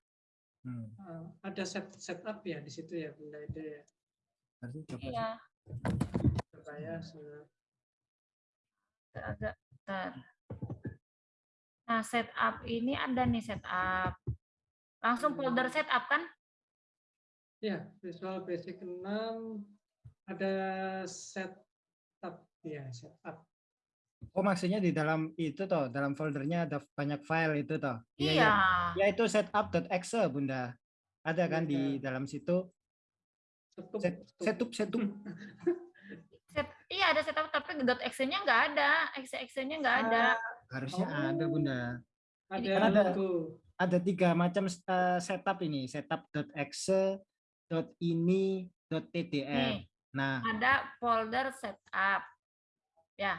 C: Hmm.
A: Ah, ada set setup ya di situ ya Bunda Ede ya.
C: Nanti coba
D: Iya,
A: Coba ya. se-
D: agak bentar. Nah, setup ini ada nih setup. Langsung folder setup kan?
A: Ya, Visual Basic 6 ada setup ya, setup.
C: Oh, maksudnya di dalam itu toh, dalam foldernya ada banyak file itu toh.
D: Iya.
C: iya. Ya itu setup.exe, Bunda. Ada kan di
A: Iya.
C: dalam situ
A: Setup,
C: set,
A: setup.
C: setup setup. [laughs]
D: Set- iya ada setup tapi .exe-nya nggak ada, exe-exe-nya nggak ada.
C: Harusnya
A: Oh.
C: ada, Bunda.
A: Ada
C: Kan ada. Ada tiga macam eh, setup ini, setup.exe, .ini, .tdf.
D: Nih,
C: Nah,
D: ada folder setup. Ya,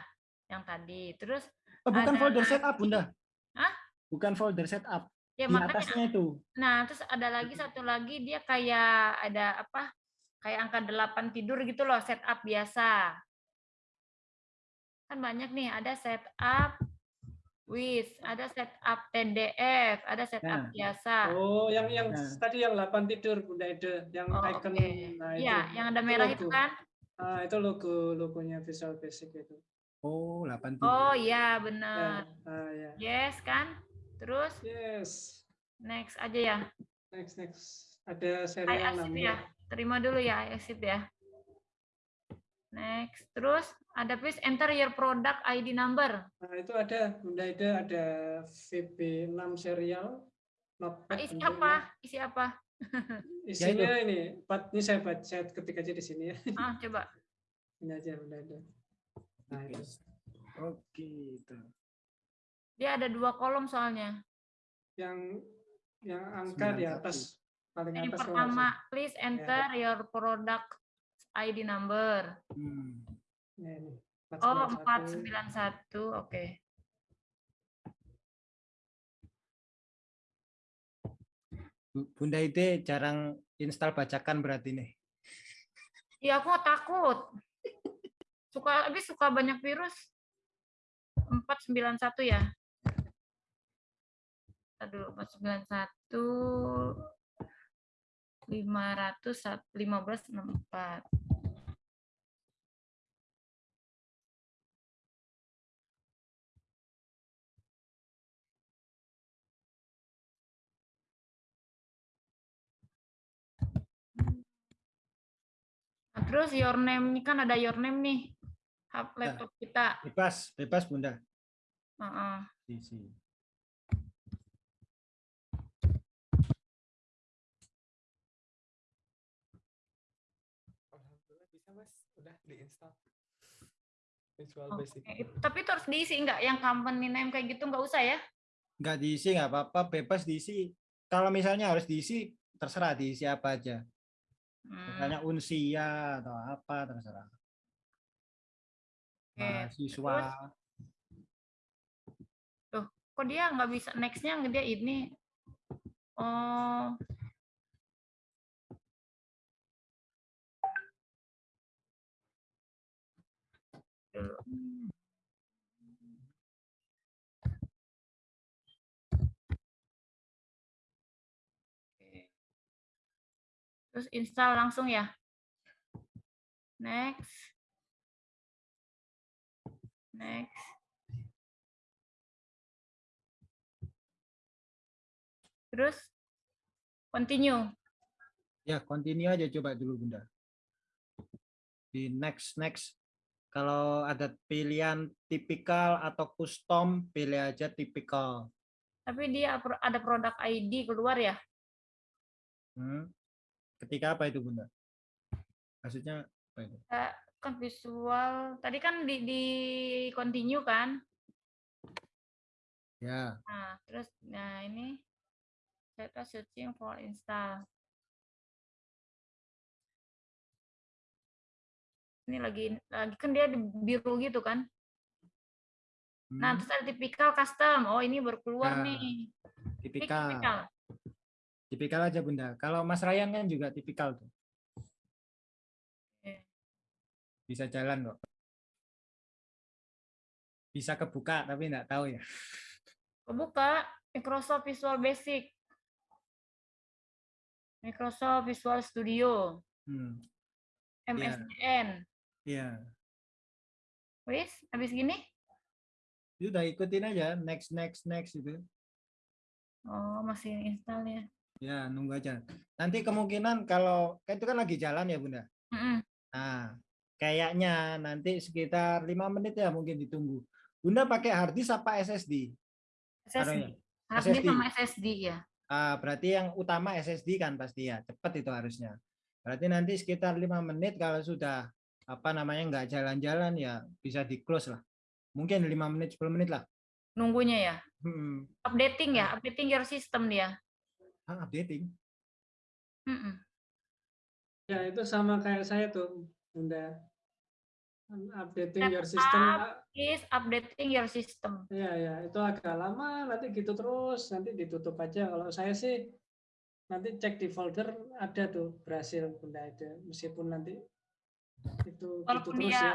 D: yang tadi. Terus
C: oh, bukan
D: ada-
C: folder setup, Bunda.
D: Hah?
C: Bukan folder setup.
D: ya
C: Di
D: makanya
C: atasnya itu.
D: nah, terus ada lagi satu lagi dia kayak ada apa? Kayak angka 8 tidur gitu loh, setup biasa. Kan banyak nih, ada setup with, ada setup TDF, ada setup
C: Nah.
D: biasa.
A: Oh, yang yang
C: Nah.
A: tadi yang 8 tidur Bunda Ede, yang
D: Oh,
A: icon
D: oke.
A: nah
D: Iya,
A: itu.
D: yang ada merah itu
A: logo.
D: kan?
A: Ah, itu logo logonya Visual Basic itu.
C: Oh, 8
D: Oh iya,
A: Ya,
D: benar.
A: ah, ya.
D: Yes kan? Terus
A: Yes.
D: next aja ya.
A: Next next. Ada serial number.
D: ya. Terima dulu ya, accept ya. Next. Terus ada please enter your product ID number.
A: Nah, itu ada Bunda Ede ada VB6 serial notepad
D: Isi
A: bentuknya.
D: apa? Isi apa? [laughs]
A: Isinya ini, Pat, ini saya baca, saya ketik aja di sini ya.
D: Ah, coba.
A: Ini aja Bunda Ede. Nah, itu.
C: Oke, itu.
D: Dia ada dua kolom soalnya.
A: Yang yang angka di
C: 91.
A: atas paling
D: Yang
A: atas
D: pertama,
A: salah.
D: please enter your product ID number.
C: Hmm.
A: Ini, ini.
D: Oh,
A: 491.
D: 491. Oke.
C: Bu- Bunda Ide jarang install bacakan berarti nih.
D: Ya aku takut. Suka habis suka banyak virus. 491 ya. Aduh, 491 500 1564. Nah, terus your name ini kan ada your name nih. Hap laptop kita.
C: Bebas, bebas Bunda.
B: Alhamdulillah bisa mas, udah diinstal. Visual
D: Oke,
B: Basic.
D: Tapi itu harus diisi nggak yang company name kayak gitu nggak usah ya?
C: Nggak diisi nggak apa-apa, bebas diisi. Kalau misalnya harus diisi, terserah diisi apa aja.
D: Hmm,
C: Misalnya unsia atau apa, terserah. Mahasiswa.
D: Kok dia nggak bisa nextnya dia ini? Oh. Terus install langsung ya. Next. Next. Terus continue.
C: Ya, continue aja coba dulu Bunda. Di next next. Kalau ada pilihan tipikal atau custom, pilih aja tipikal.
D: Tapi dia ada produk ID keluar ya?
C: Hmm. Ketika apa itu Bunda? Maksudnya apa itu?
D: Kan visual. Tadi kan di, di continue kan?
C: Ya,
D: Nah, terus nah ini data searching for install. Ini lagi lagi kan dia di biru gitu kan? Nah,
C: hmm,
D: terus ada tipikal custom. Oh, ini baru keluar
C: Ya,
D: nih.
C: Tipikal.
D: tipikal.
C: Tipikal aja Bunda. Kalau Mas Ryan kan juga tipikal tuh.
D: Oke.
C: Bisa jalan kok. Bisa kebuka tapi nggak tahu ya.
D: Kebuka Microsoft Visual Basic. Microsoft Visual Studio,
C: Hmm.
D: MSDN.
C: Iya.
D: Wis, habis gini?
C: Udah ikutin aja next next next itu.
D: Oh, masih install ya.
C: Ya, nunggu aja. Nanti kemungkinan kalau kan itu kan lagi jalan ya, Bunda.
D: Mm-mm.
C: Nah, kayaknya nanti sekitar lima menit ya mungkin ditunggu. Bunda pakai hard disk apa SSD?
D: SSD. Hard disk
C: SSD.
D: sama SSD ya.
C: Ah, berarti yang utama SSD kan pasti ya, cepat itu harusnya. Berarti nanti sekitar lima menit kalau sudah apa namanya nggak jalan-jalan ya bisa di close lah. Mungkin lima menit 10 menit lah.
D: Nunggunya ya.
C: Hmm.
D: Updating ya, updating your system dia.
C: Ah, updating.
D: Mm-mm.
A: Ya itu sama kayak saya tuh, Bunda. Updating your
D: Setup.
A: system.
D: Is updating your system.
A: Ya ya itu agak lama nanti gitu terus nanti ditutup aja. Kalau saya sih nanti cek di folder ada tuh berhasil Bunda itu meskipun nanti itu gitu
D: Walaupun
A: terus
D: dia
A: ya.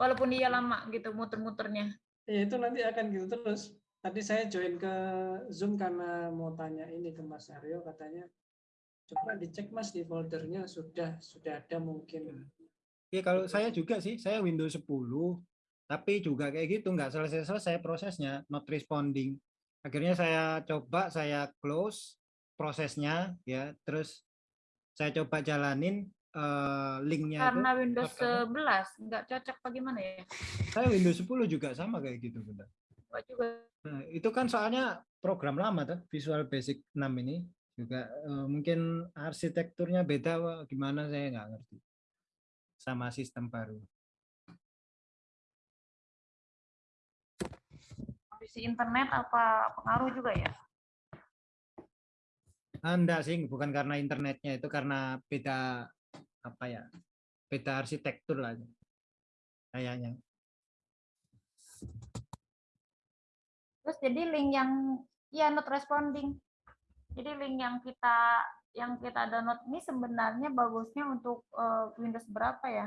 D: walaupun dia lama gitu muter-muternya.
A: Ya itu nanti akan gitu terus. Tadi saya join ke Zoom karena mau tanya ini ke Mas Aryo katanya coba dicek Mas di foldernya sudah sudah ada mungkin.
C: Ya kalau saya juga sih, saya Windows 10, tapi juga kayak gitu nggak selesai-selesai prosesnya, not responding. Akhirnya saya coba saya close prosesnya ya, terus saya coba jalanin eh, linknya itu.
D: Karena Windows
C: shortcutnya.
D: 11 nggak cocok bagaimana ya?
C: Saya Windows 10 juga sama kayak gitu,
D: juga.
C: Nah, itu kan soalnya program lama tuh, Visual Basic 6 ini juga eh, mungkin arsitekturnya beda, wah, gimana saya nggak ngerti sama sistem baru.
D: Kondisi internet apa pengaruh juga ya?
C: Ah, Enggak sih, bukan karena internetnya, itu karena beda apa ya, beda arsitektur lah kayaknya.
D: Terus jadi link yang ya not responding. Jadi link yang kita yang kita download ini sebenarnya bagusnya untuk eh, Windows berapa ya?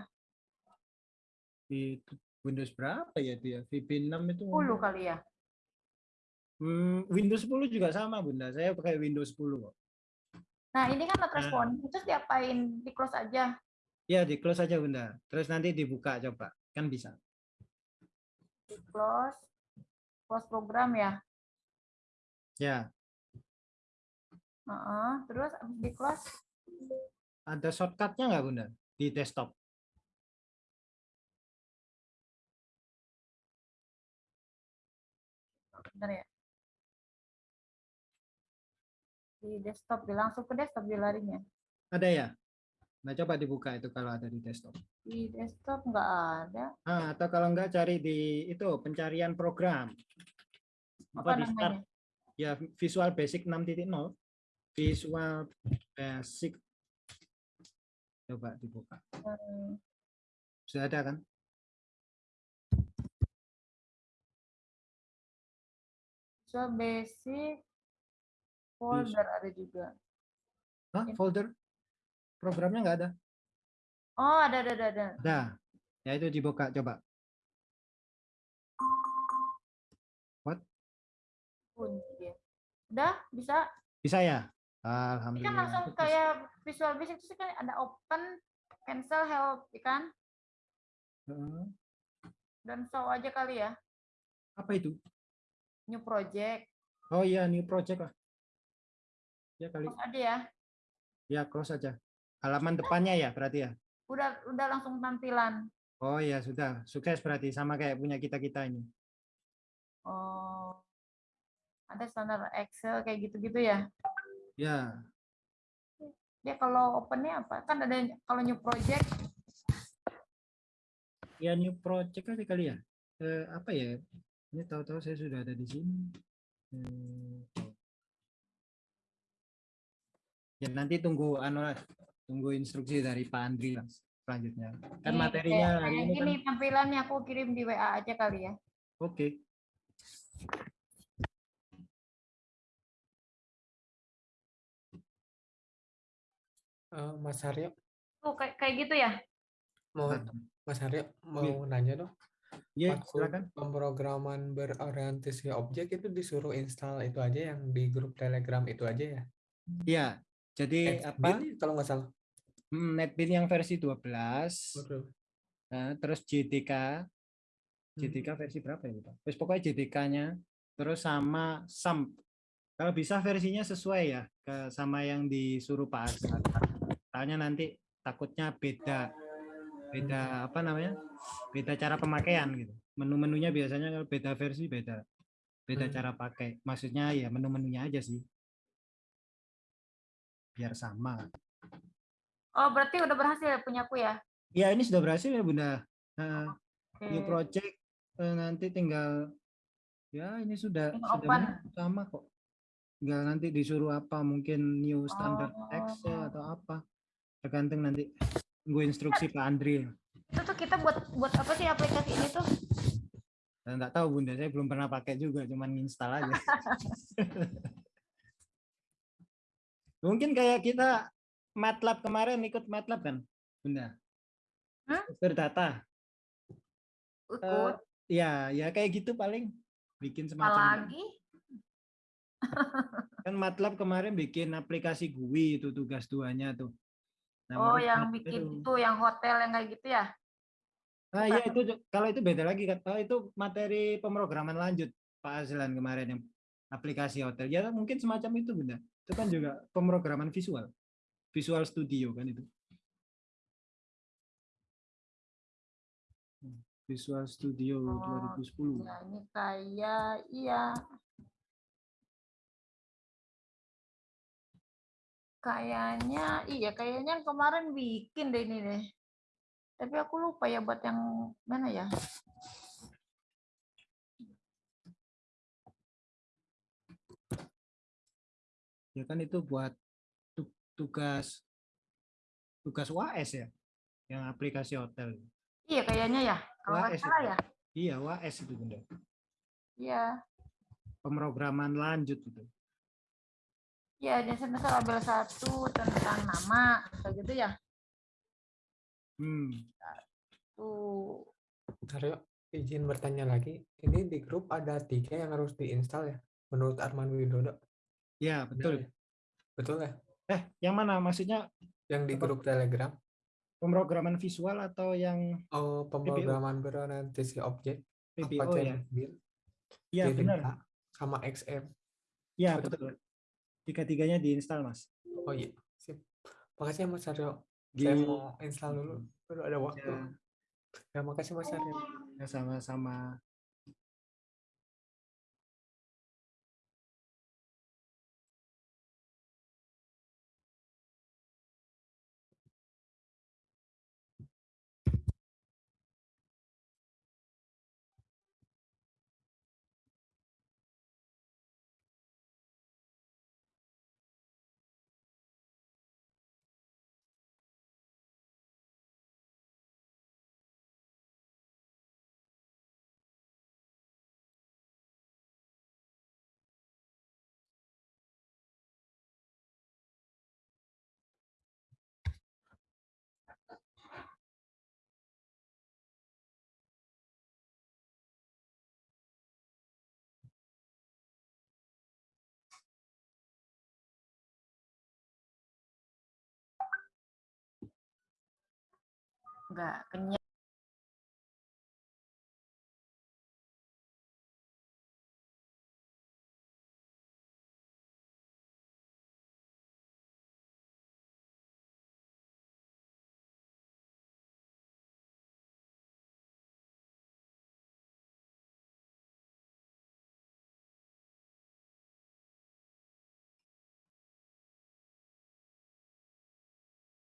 C: Di Windows berapa ya itu ya? VB6 itu
D: 10 kali ya.
C: Hmm, Windows 10 juga sama Bunda. Saya pakai Windows 10 kok.
D: Nah, ini kan not
C: Nah.
D: responding. Terus diapain? Di close aja.
C: Ya, di close aja Bunda. Terus nanti dibuka coba. Kan bisa.
D: Di close. Close program ya.
C: Ya,
D: Heeh, terus abis di close
C: ada shortcutnya nggak Bunda di desktop?
D: Bentar ya. Di desktop, dia langsung ke desktop dia larinya.
C: Ada ya? Nah, coba dibuka itu kalau ada di desktop.
D: Di desktop nggak ada.
C: Ah, atau kalau enggak cari di itu pencarian program.
D: Apa
C: di start ya Visual Basic 6.0. Visual Basic. Coba dibuka. Sudah ada kan?
D: Visual Basic folder ada juga.
C: Hah, folder? Programnya enggak ada?
D: Oh, ada ada ada ada.
C: Ada. Ya itu dibuka coba.
D: Dia. Udah bisa.
C: Bisa ya?
D: Ini kan
C: Alhamdulillah.
D: langsung kayak Visual Basic itu kan ada open, cancel, help, ya kan?
C: Heeh.
D: Dan show aja kali ya.
C: Apa itu?
D: New project.
C: Oh iya, new project lah. Ya kali.
D: Terus ada ya.
C: Ya, close aja. Halaman depannya ya berarti ya.
D: Udah udah langsung tampilan.
C: Oh iya, sudah. Sukses berarti sama kayak punya kita-kita ini.
D: Oh. Ada standar Excel kayak gitu-gitu ya.
C: Ya,
D: Dia kalau opennya apa? Kan ada kalau new project
C: ya new project kali kali ya. Eh, apa ya? Ini tahu-tahu saya sudah ada di sini. Hmm. Ya nanti tunggu anu tunggu instruksi dari Pak Andri lah selanjutnya. Kan
D: Nih,
C: materinya
D: kayak-
C: hari
D: kayak
C: ini kan
D: tampilannya aku kirim di WA aja kali ya.
C: oke.
B: Eh, Mas Aryo,
D: Tuh kayak kayak gitu ya.
B: mau
C: Nah,
B: Mas Aryo mau nanya dong.
C: Ya,
B: Maksud
C: silakan.
B: pemrograman berorientasi objek itu disuruh install itu aja yang di grup Telegram itu aja ya?
C: Ya, jadi apa?
B: NetBeans kalau nggak salah.
C: Hmm, NetBeans yang versi 12.
B: Waduh.
C: Nah, terus JDK. JDK versi berapa ya? Pak? Terus pokoknya JDK-nya terus sama SAMP. Kalau bisa versinya sesuai ya ke sama yang disuruh Pak Azhar. Soalnya nanti takutnya beda beda apa namanya? Beda cara pemakaian gitu. Menu-menunya biasanya kalau beda versi beda beda
B: Hmm.
C: cara pakai. Maksudnya ya menu-menunya aja sih. Biar sama.
D: Oh, berarti udah berhasil punyaku ya.
C: Ya ini sudah berhasil ya Bunda. Nah,
D: Oke.
C: new project eh, nanti tinggal ya ini sudah
D: Tinggal
C: sudah sama kok tinggal nanti disuruh apa mungkin new standard Excel
D: Oh.
C: atau apa tergantung nanti gue instruksi Pak Andri
D: Itu tuh kita buat buat apa sih aplikasi ini tuh?
C: dan nggak tahu bunda saya belum pernah pakai juga cuman install aja [laughs] mungkin kayak kita MATLAB kemarin ikut MATLAB kan bunda
D: Hah?
C: berdata
D: Ikut
C: ya ya kayak gitu paling bikin semacam
D: lagi?
C: kan MATLAB kemarin bikin aplikasi GUI itu tugas duanya tuh. Nah,
D: Oh, yang bikin
C: itu.
D: itu yang hotel yang kayak gitu ya?
C: Ah iya itu kalau itu beda lagi kan. Oh, itu materi pemrograman lanjut Pak Azlan kemarin yang aplikasi hotel. Ya mungkin semacam itu Bunda. Itu kan juga pemrograman visual. Visual Studio kan itu. Hmm, Visual Studio
D: Oh,
C: 2010.
D: Ya, ini kayak iya. Kayaknya iya, kayaknya yang kemarin bikin deh ini deh. Tapi aku lupa ya buat yang mana ya?
C: Ya kan itu buat tu- tugas tugas UAS ya. Yang aplikasi hotel.
D: Iya kayaknya ya. Kalau nggak
C: Wah,
D: salah
C: itu.
D: ya.
C: Iya, UAS itu Bunda.
D: Iya.
C: Pemrograman lanjut itu.
D: Iya, dasar dasar label satu tentang nama kayak gitu ya.
C: Hmm.
D: Tuh.
B: Aryo, izin bertanya lagi. Ini di grup ada tiga yang harus diinstal ya? Menurut Arman Widodo.
C: Ya,
B: Benar
C: betul.
B: ya? Betul ya?
C: Eh, yang mana? Maksudnya
B: Yang di grup Telegram.
C: pemrograman visual atau yang
B: Oh, pemrograman berorientasi objek.
C: PBO ya? Iya, benar.
B: Sama XM.
C: Iya,
B: Betul.
C: betul. Tiga-tiganya diinstal, Mas.
B: Oh iya, sip. Makasih ya Mas Aryo. Saya
C: Di
B: mau install dulu. Baru ada waktu.
C: ya,
B: Ya, makasih Mas Aryo.
C: ya, sama-sama.
D: Nggak kenyang.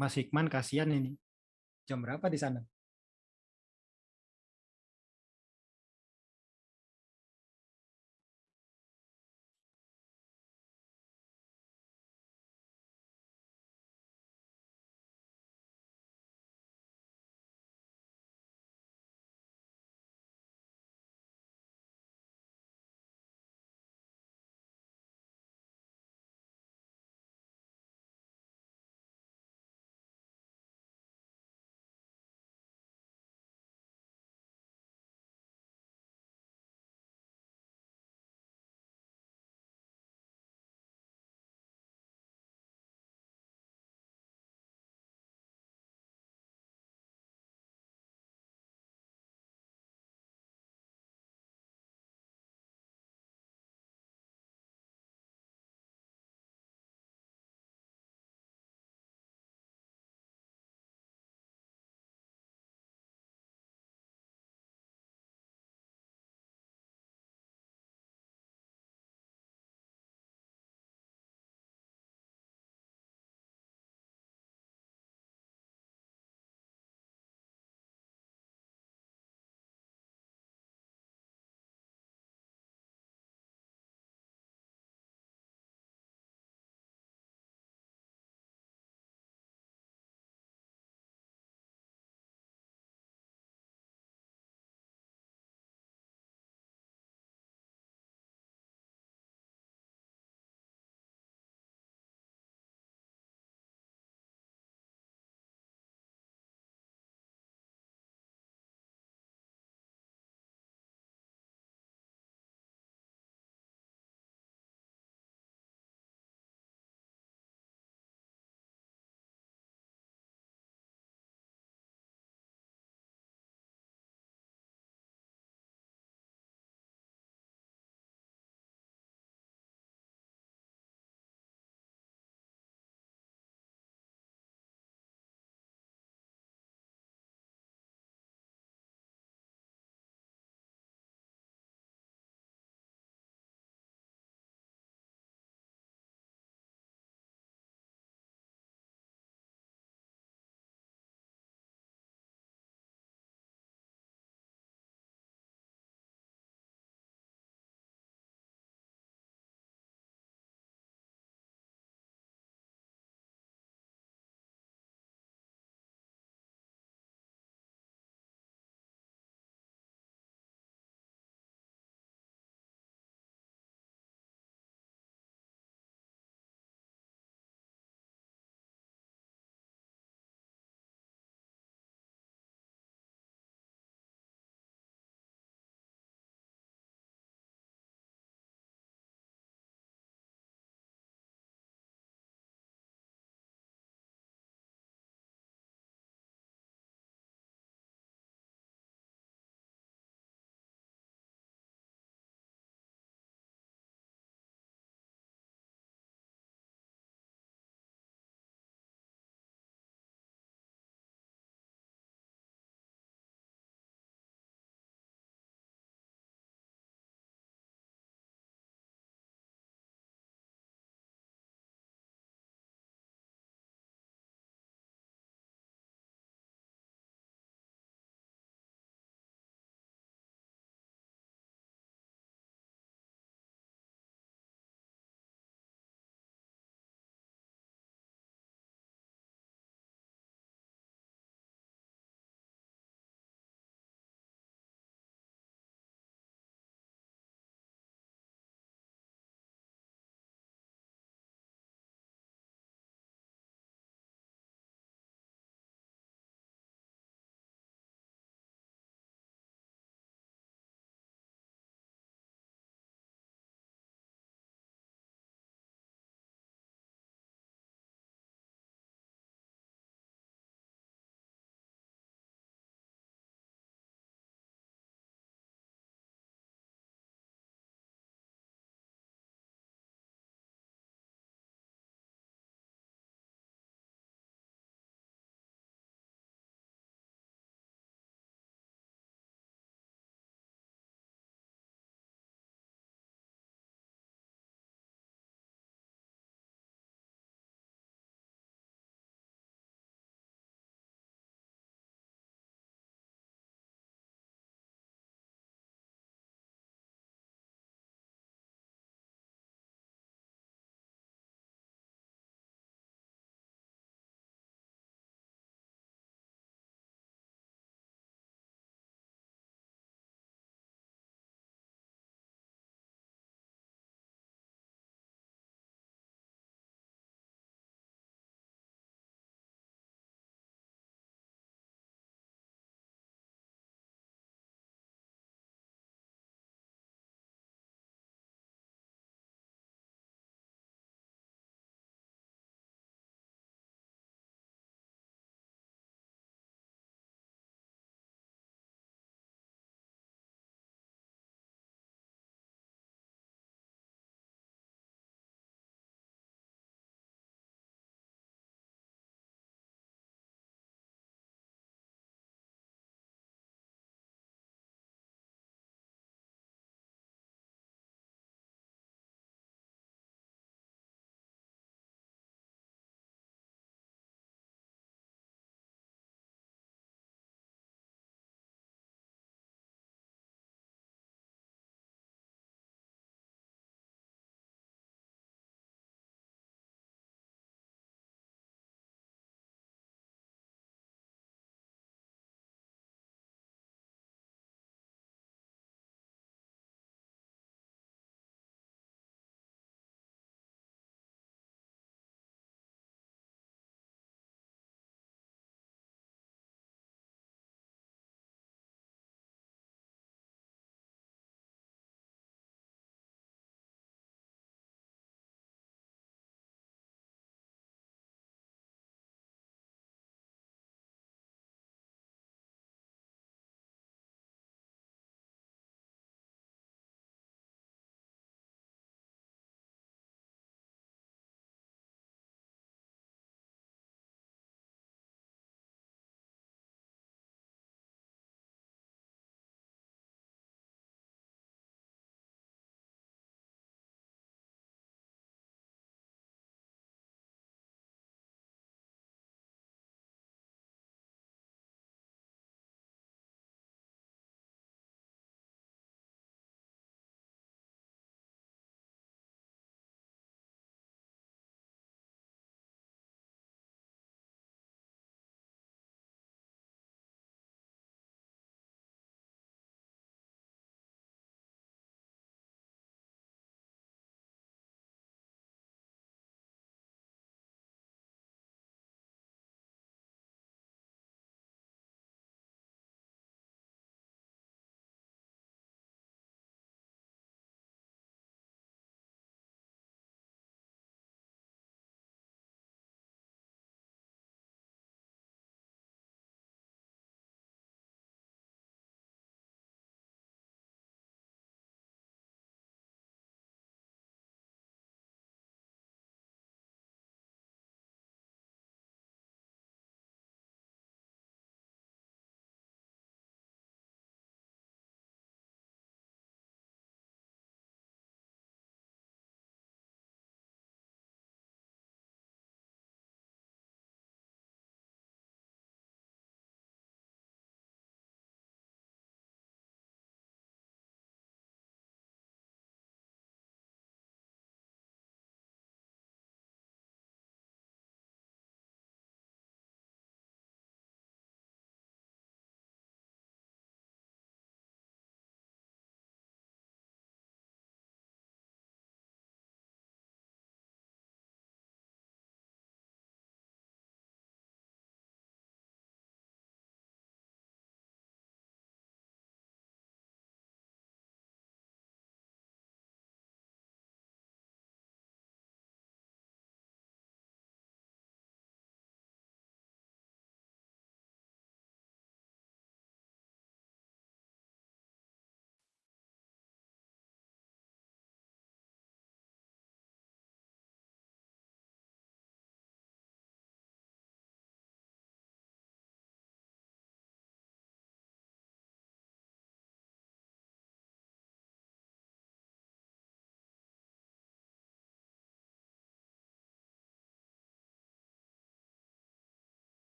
C: Mas Hikman kasihan ini. Jam berapa di sana?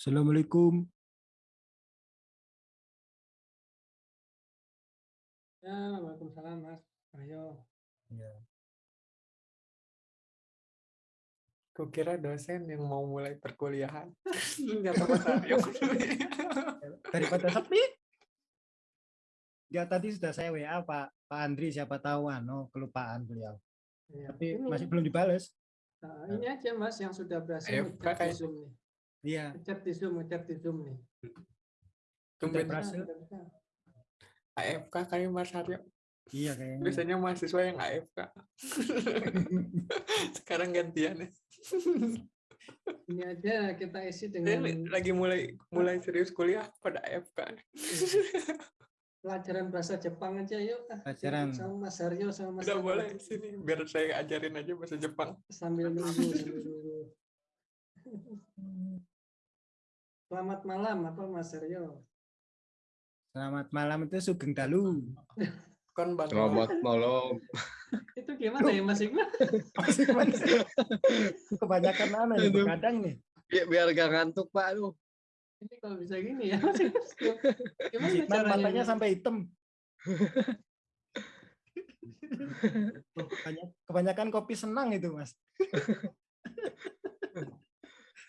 C: Assalamualaikum.
A: Ya, Waalaikumsalam Mas. Ayo.
C: Ya.
B: Kukira dosen yang mau mulai perkuliahan. [laughs] Ternyata Mas Aryo.
C: Daripada sepi. Ya tadi sudah saya WA Pak Pak Andri siapa tahu ano kelupaan beliau.
A: Ya,
C: Tapi
A: ini,
C: masih belum dibales.
A: nah, ini aja Mas yang sudah berhasil
B: Ayo, pakai.
A: Zoom nih.
C: Iya.
A: Ngechat di Zoom, ngechat di Zoom nih.
B: Tumben
C: berhasil.
A: Udah bisa.
B: AFK kayak Mas Aryo.
C: Iya kayaknya.
B: Biasanya mahasiswa yang AFK. [laughs] Sekarang gantian ya.
A: Ini aja kita isi dengan
B: li- lagi mulai mulai serius kuliah pada AFK. [laughs]
A: pelajaran bahasa Jepang aja yuk. ah.
C: Pelajaran.
A: sama Mas Haryo sama Mas
B: Udah boleh sini biar saya ajarin aja bahasa Jepang.
A: sambil nunggu sambil nunggu. [laughs] Selamat malam apa Mas Haryo?
C: Selamat malam itu Sugeng Dalu. [laughs]
B: Kon bang.
E: Selamat malam. [laughs]
A: Itu gimana ya Mas Iqbal? [laughs]
C: Kebanyakan mana nih
E: Aduh.
C: kadang nih.
E: Bi- Biar gak ngantuk Pak. Aduh.
A: Ini kalau bisa gini ya. Mas Iqbal. Gimana
C: Hikmat
A: caranya?
C: matanya
A: ini?
C: sampai hitam. Banyak- kebanyakan kopi senang itu mas.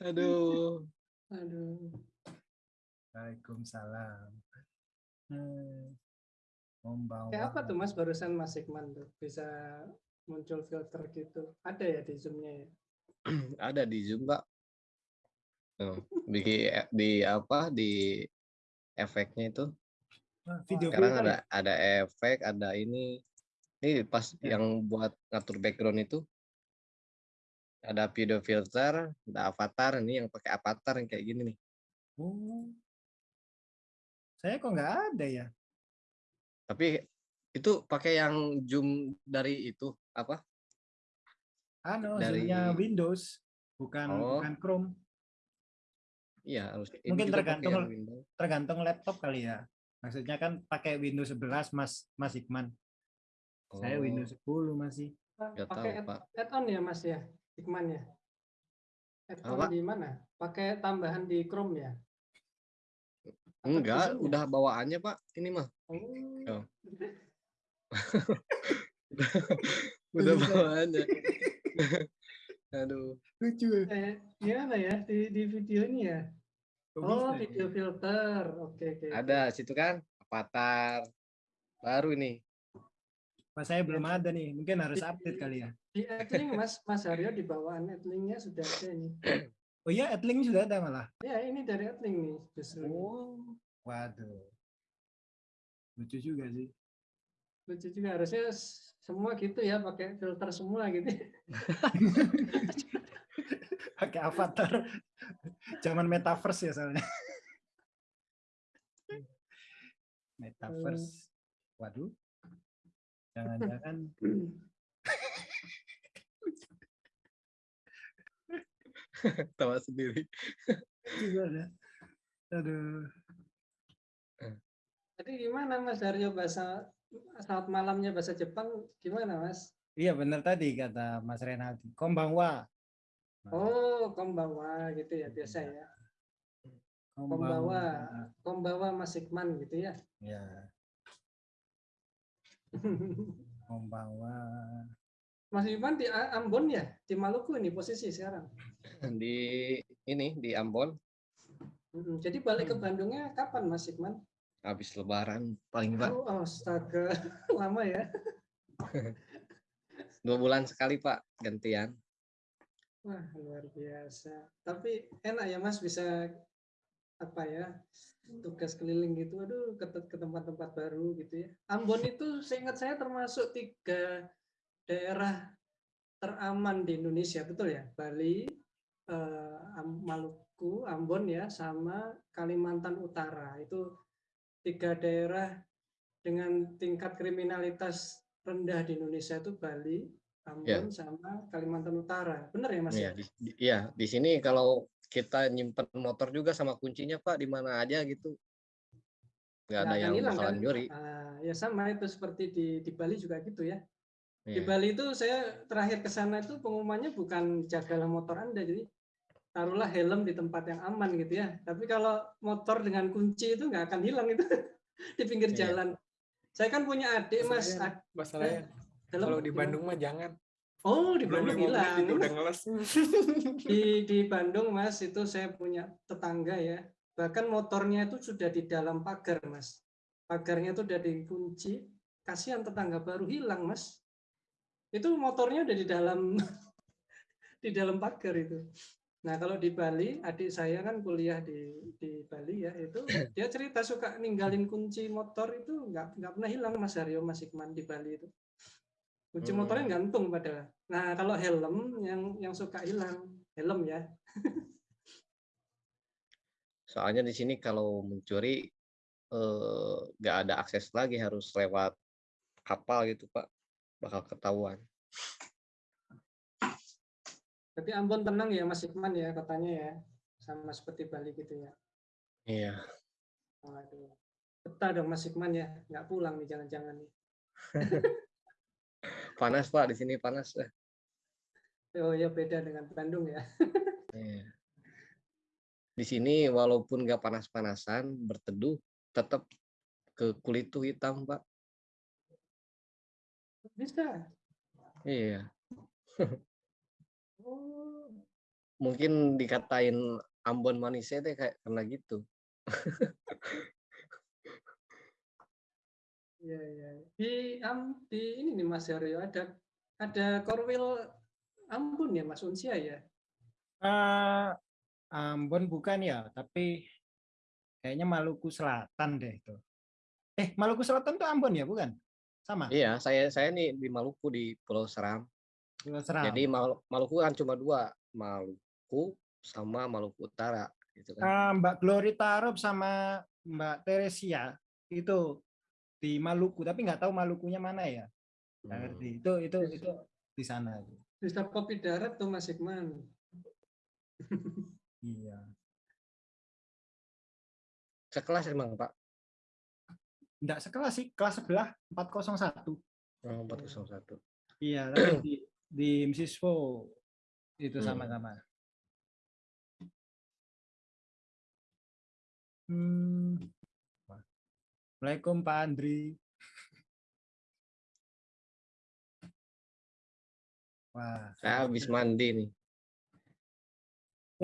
E: Aduh.
A: Aduh.
C: Waalaikumsalam. Hmm. Membawa.
A: Kayak apa tuh Mas barusan Mas Iqman tuh bisa muncul filter gitu. Ada ya di zoomnya ya? [clears throat]
E: Ada di Zoom Pak. Tuh, di di apa di efeknya itu.
C: Ah, Video
E: Sekarang ada ada efek, ada ini. Ini pas
C: Ya.
E: yang buat ngatur background itu ada video filter, ada avatar ini yang pakai avatar yang kayak gini nih.
C: Oh. Saya kok nggak ada ya?
E: Tapi itu pakai yang zoom dari itu apa?
C: Anu,
E: Dari-
C: zoomnya Windows, bukan
E: Oh.
C: bukan Chrome.
E: Iya, harus ini
C: Mungkin tergantung. Tergantung laptop kali ya. Maksudnya kan pakai Windows 11 Mas Mas Ikman. Saya
E: Oh,
C: Windows 10 masih.
A: Pak,
E: Nggak
A: Pakai add-on ya Mas ya? Iqman ya? Add-on
E: Apa?
A: di mana? Pakai tambahan di Chrome ya? Atau
E: Enggak,
A: ya?
E: udah bawaannya Pak. Ini mah
A: Oh.
E: Oh. [laughs] udah
C: Bisa.
E: bawaannya. [laughs] Aduh.
C: Lucu.
A: Eh, gimana ya di, di video ini ya? Oh, video filter. Oke, oke. oke.
E: Ada situ kan avatar baru ini.
C: Mas saya belum ada nih. Mungkin harus update kali ya.
A: Di Adlink Mas Mas Haryo di bawaan Adlinknya sudah ada ini. [clears throat]
C: Oh iya, Adlink sudah ada malah.
A: Ya, ini dari Adlink nih justru.
C: Oh. Waduh. Lucu juga sih.
A: Lucu juga harusnya semua gitu ya pakai filter semua gitu. [laughs]
C: Pakai avatar. Zaman metaverse ya soalnya. [laughs] Metaverse. Waduh. Jangan-jangan [laughs]
E: Tawa sendiri.
C: juga ada. Aduh.
A: Jadi gimana Mas Haryo bahasa saat malamnya bahasa Jepang gimana Mas?
C: Iya benar tadi kata Mas Renaldi. Kombangwa.
A: Oh, kombawa gitu ya biasa ya. Kombawa, kombawa Mas Ikman gitu ya.
C: Ya, kombangwa.
A: Mas Ikman di Ambon ya, di Maluku ini posisi sekarang.
E: Di ini di Ambon.
A: Jadi balik ke Bandungnya kapan Mas Ikman?
E: habis lebaran paling Pak.
A: Oh, astaga, [laughs] lama ya. [laughs]
E: Dua bulan sekali Pak gantian.
A: Wah, luar biasa. Tapi enak ya Mas bisa apa ya tugas keliling gitu. Aduh, ke, ke tempat-tempat baru gitu ya. Ambon itu seingat saya termasuk tiga daerah teraman di Indonesia, betul ya? Bali, eh, Maluku, Ambon ya, sama Kalimantan Utara. Itu tiga daerah dengan tingkat kriminalitas rendah di Indonesia itu Bali, Ambon sama Kalimantan Utara. Benar ya Mas?
E: Iya, di, di- iya, di sini kalau kita nyimpen motor juga sama kuncinya Pak di mana aja gitu. Nggak ada yang
A: hilang,
E: bakalan
A: kan?
E: nyuri.
A: Ah, ya sama itu seperti di di Bali juga gitu ya. Di
E: Iya.
A: Bali itu saya terakhir ke sana itu pengumumannya bukan jagalah motor Anda, jadi taruhlah helm di tempat yang aman gitu ya. Tapi kalau motor dengan kunci itu nggak akan hilang itu [laughs] di pinggir
E: Iya.
A: jalan. Saya kan punya adik mas.
B: Masalahnya- Masalahnya kalau di? Bandung mah jangan.
A: Oh di Bandung hilang.
B: juga udah ngeles. [laughs]
A: di di Bandung mas itu saya punya tetangga ya. Bahkan motornya itu sudah di dalam pagar mas. Pagarnya itu udah dikunci. Kasihan tetangga baru hilang mas. Itu motornya udah di dalam [laughs] di dalam pagar itu. Nah kalau di Bali adik saya kan kuliah di di Bali ya itu dia cerita suka ninggalin kunci motor itu nggak nggak pernah hilang mas Haryo Mas Ikman di Bali itu kunci
E: Hmm.
A: motornya gantung padahal nah kalau helm yang yang suka hilang helm ya
E: Soalnya di sini kalau mencuri eh, nggak ada akses lagi harus lewat kapal gitu Pak, bakal ketahuan.
A: Tapi Ambon tenang ya Mas Ikman ya katanya ya. Sama seperti Bali gitu ya.
E: Iya.
A: Waduh. Betah dong Mas Ikman ya. Nggak pulang nih jangan-jangan nih. [laughs]
E: Panas Pak di sini panas.
A: Oh ya beda dengan Bandung ya. [laughs]
E: Iya. Di sini walaupun nggak panas-panasan berteduh tetap ke kulit tuh hitam Pak.
A: Bisa.
E: Iya. [laughs]
A: Oh.
E: Mungkin dikatain Ambon manisnya deh kayak karena gitu. [laughs]
A: Iya iya. Di am di ini nih Mas Haryo ada ada Korwil Ambon ya Mas Unsia ya.
C: Eh, Ambon bukan ya, tapi kayaknya Maluku Selatan deh itu. Eh, Maluku Selatan tuh Ambon ya, bukan? Sama.
E: Iya, saya saya nih di Maluku di Pulau Seram.
C: Pulau Seram.
E: Jadi Mal- Maluku kan cuma dua, Maluku sama Maluku Utara gitu kan.
C: Eh, Mbak Glory Tarup sama Mbak Teresia itu di Maluku, tapi nggak tahu Malukunya mana ya. Nggak
E: Hmm.
C: ngerti. Itu itu itu di sana.
A: Bisa kopi darat tuh Mas Ikman. [laughs]
C: Iya.
E: Sekelas emang Pak.
C: Nggak sekelas sih, kelas sebelah 401.
E: Oh, 401.
C: Iya, [clears throat] tapi di di Msiswo itu
E: Hmm.
C: sama-sama. Hmm. Assalamualaikum Pak Andri. Wah,
E: Saya habis mandi nih.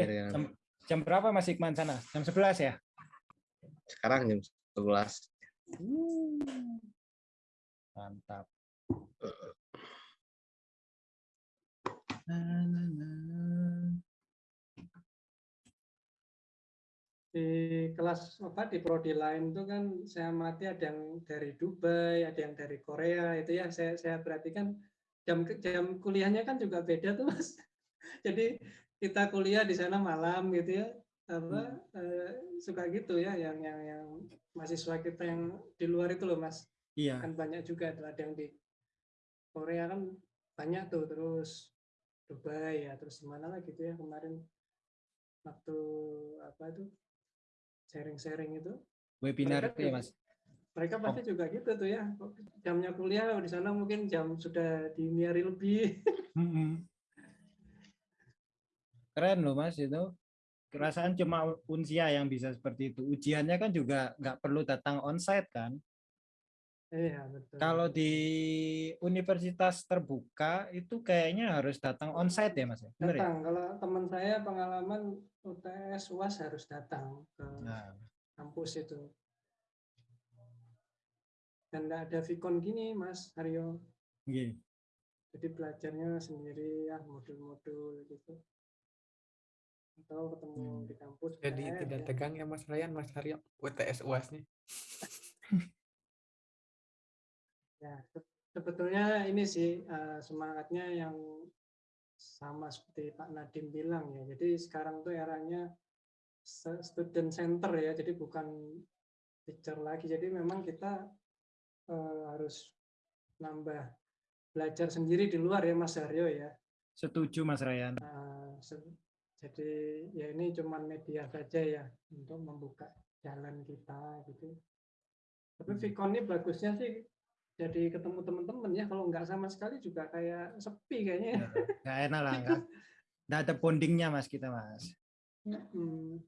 C: Eh, jam, jam berapa Mas Ikman sana? Jam 11 ya?
E: Sekarang jam 11.
C: Mantap. Na, na, na.
A: Di kelas apa di prodi lain tuh kan saya amati ada yang dari Dubai, ada yang dari Korea itu ya saya saya perhatikan jam jam kuliahnya kan juga beda tuh mas. [laughs] Jadi kita kuliah di sana malam gitu ya apa eh, suka gitu ya yang yang yang mahasiswa kita yang di luar itu loh mas
C: Iya.
A: kan banyak juga ada yang di Korea kan banyak tuh terus Dubai ya terus di mana lah gitu ya kemarin waktu apa itu sharing-sharing itu
C: Webinar itu ya Mas.
A: mereka pasti juga gitu tuh ya jamnya kuliah di sana mungkin jam sudah diniari lebih.
C: Keren loh Mas itu. Kerasaan cuma unsia yang bisa seperti itu. Ujiannya kan juga nggak perlu datang onsite kan.
A: Iya betul
C: Kalau di universitas terbuka itu kayaknya harus datang onsite ya Mas. ya? Bener ya?
A: datang kalau teman saya pengalaman UTS UAS harus datang ke
C: Nah,
A: kampus itu dan nggak ada Vicon gini Mas Aryo
C: iya.
A: jadi belajarnya sendiri ya modul-modul gitu atau ketemu
C: Hmm.
A: di kampus
B: Jadi
A: UTS,
B: tidak
A: ya.
B: tegang ya Mas Ryan, Mas Haryo, UTS UAS [laughs] nih.
A: Ya, se- sebetulnya ini sih eh, semangatnya yang sama seperti Pak Nadim bilang ya. Jadi sekarang tuh eranya student center ya, jadi bukan teacher lagi. Jadi memang kita eh, harus nambah belajar sendiri di luar ya Mas Aryo ya.
C: Setuju Mas.
A: Eh, se- jadi ya ini cuman media saja ya untuk membuka jalan kita gitu. Tapi
C: Hmm.
A: Vicon ini bagusnya sih jadi ketemu teman-teman ya. Kalau nggak sama sekali juga kayak sepi kayaknya. ya.
C: Nggak enak lah. nggak- [laughs] nggak ada bondingnya mas kita mas.
A: Hmm.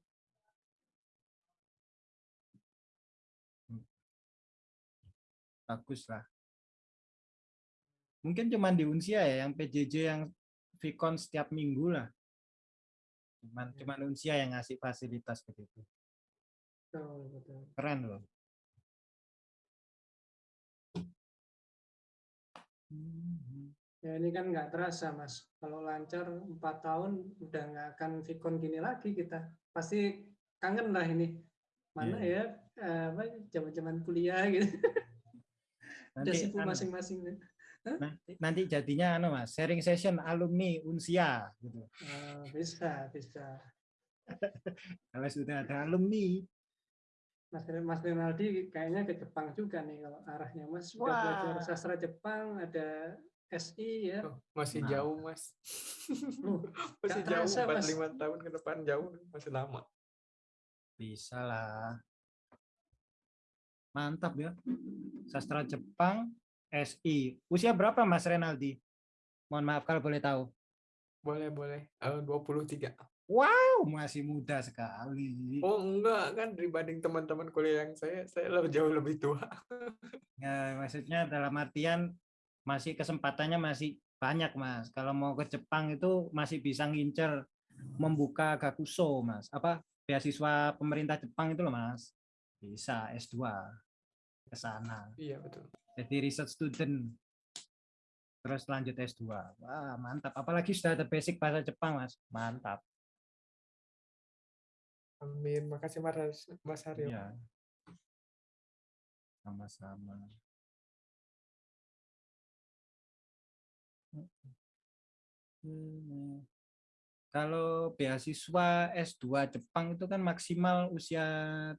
C: Bagus lah. Mungkin cuma di Unsia ya yang PJJ yang Vicon setiap minggu lah. Cuman cuman Unsia yang ngasih fasilitas begitu.
A: Betul, betul.
C: Keren loh.
A: Ya ini kan nggak terasa mas. Kalau lancar empat tahun udah nggak akan Vicon gini lagi kita. Pasti kangen lah ini. Mana ya eh, apa zaman-zaman kuliah gitu. [laughs] Udah
C: Nanti,
A: sibuk
C: anu,
A: masing-masing.
C: nanti, nanti jadinya anu mas, sharing session alumni Unsia gitu.
A: Eh, bisa, bisa. [laughs]
C: Kalau sudah ada alumni,
A: Mas Mas Rinaldi kayaknya ke Jepang juga nih kalau arahnya Mas sudah belajar
D: Wah.
A: sastra Jepang ada SI ya.
B: Oh, masih
C: Nah.
B: jauh mas
A: Loh, [laughs]
B: masih jauh
A: terasa,
B: empat
A: Mas.
B: lima tahun ke depan jauh masih lama
C: bisa lah. Mantap ya. Sastra Jepang, SI. Usia berapa Mas Renaldi? Mohon maaf kalau boleh tahu.
B: boleh boleh Eh, 23
C: Wow, masih muda sekali.
B: oh enggak kan dibanding teman-teman kuliah yang saya saya lebih jauh lebih tua
C: Ya, maksudnya dalam artian masih kesempatannya masih banyak, Mas. Kalau mau ke Jepang itu masih bisa ngincer membuka gakuso, Mas. Apa beasiswa pemerintah Jepang itu loh, Mas. Bisa S2 ke sana.
B: iya betul
C: Jadi research student. Terus lanjut S2. Wah, mantap. Apalagi sudah ada basic bahasa Jepang, Mas. Mantap.
B: Amin makasih mas mas Haryo
C: Iya. Sama-sama. Hmm. Kalau beasiswa S2 Jepang itu kan maksimal usia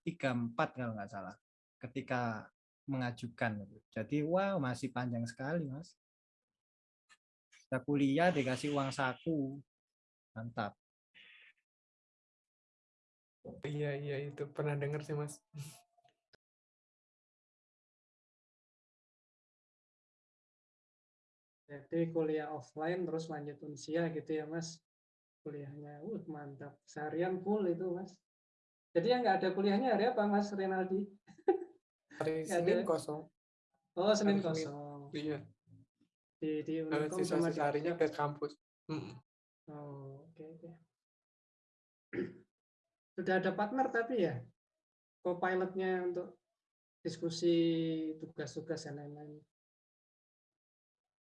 C: 34 kalau nggak salah ketika mengajukan. Jadi wow masih panjang sekali mas. Kita kuliah dikasih uang saku. Mantap.
B: Iya iya itu pernah dengar sih mas
A: Jadi kuliah offline terus lanjut unsia gitu ya Mas. Kuliahnya, uh mantap. Seharian full itu Mas. Jadi yang nggak ada kuliahnya hari apa Mas Renaldi? [laughs]
B: hari Senin
A: ada.
B: kosong
A: Oh Senin
B: Hari Senin.
A: kosong.
B: iya
A: Di di Unicom
B: sisa sisa harinya ke kampus Mm.
A: Oh, oke oke. Sudah ada partner tapi ya, co-pilotnya untuk diskusi tugas-tugas dan lain-lain.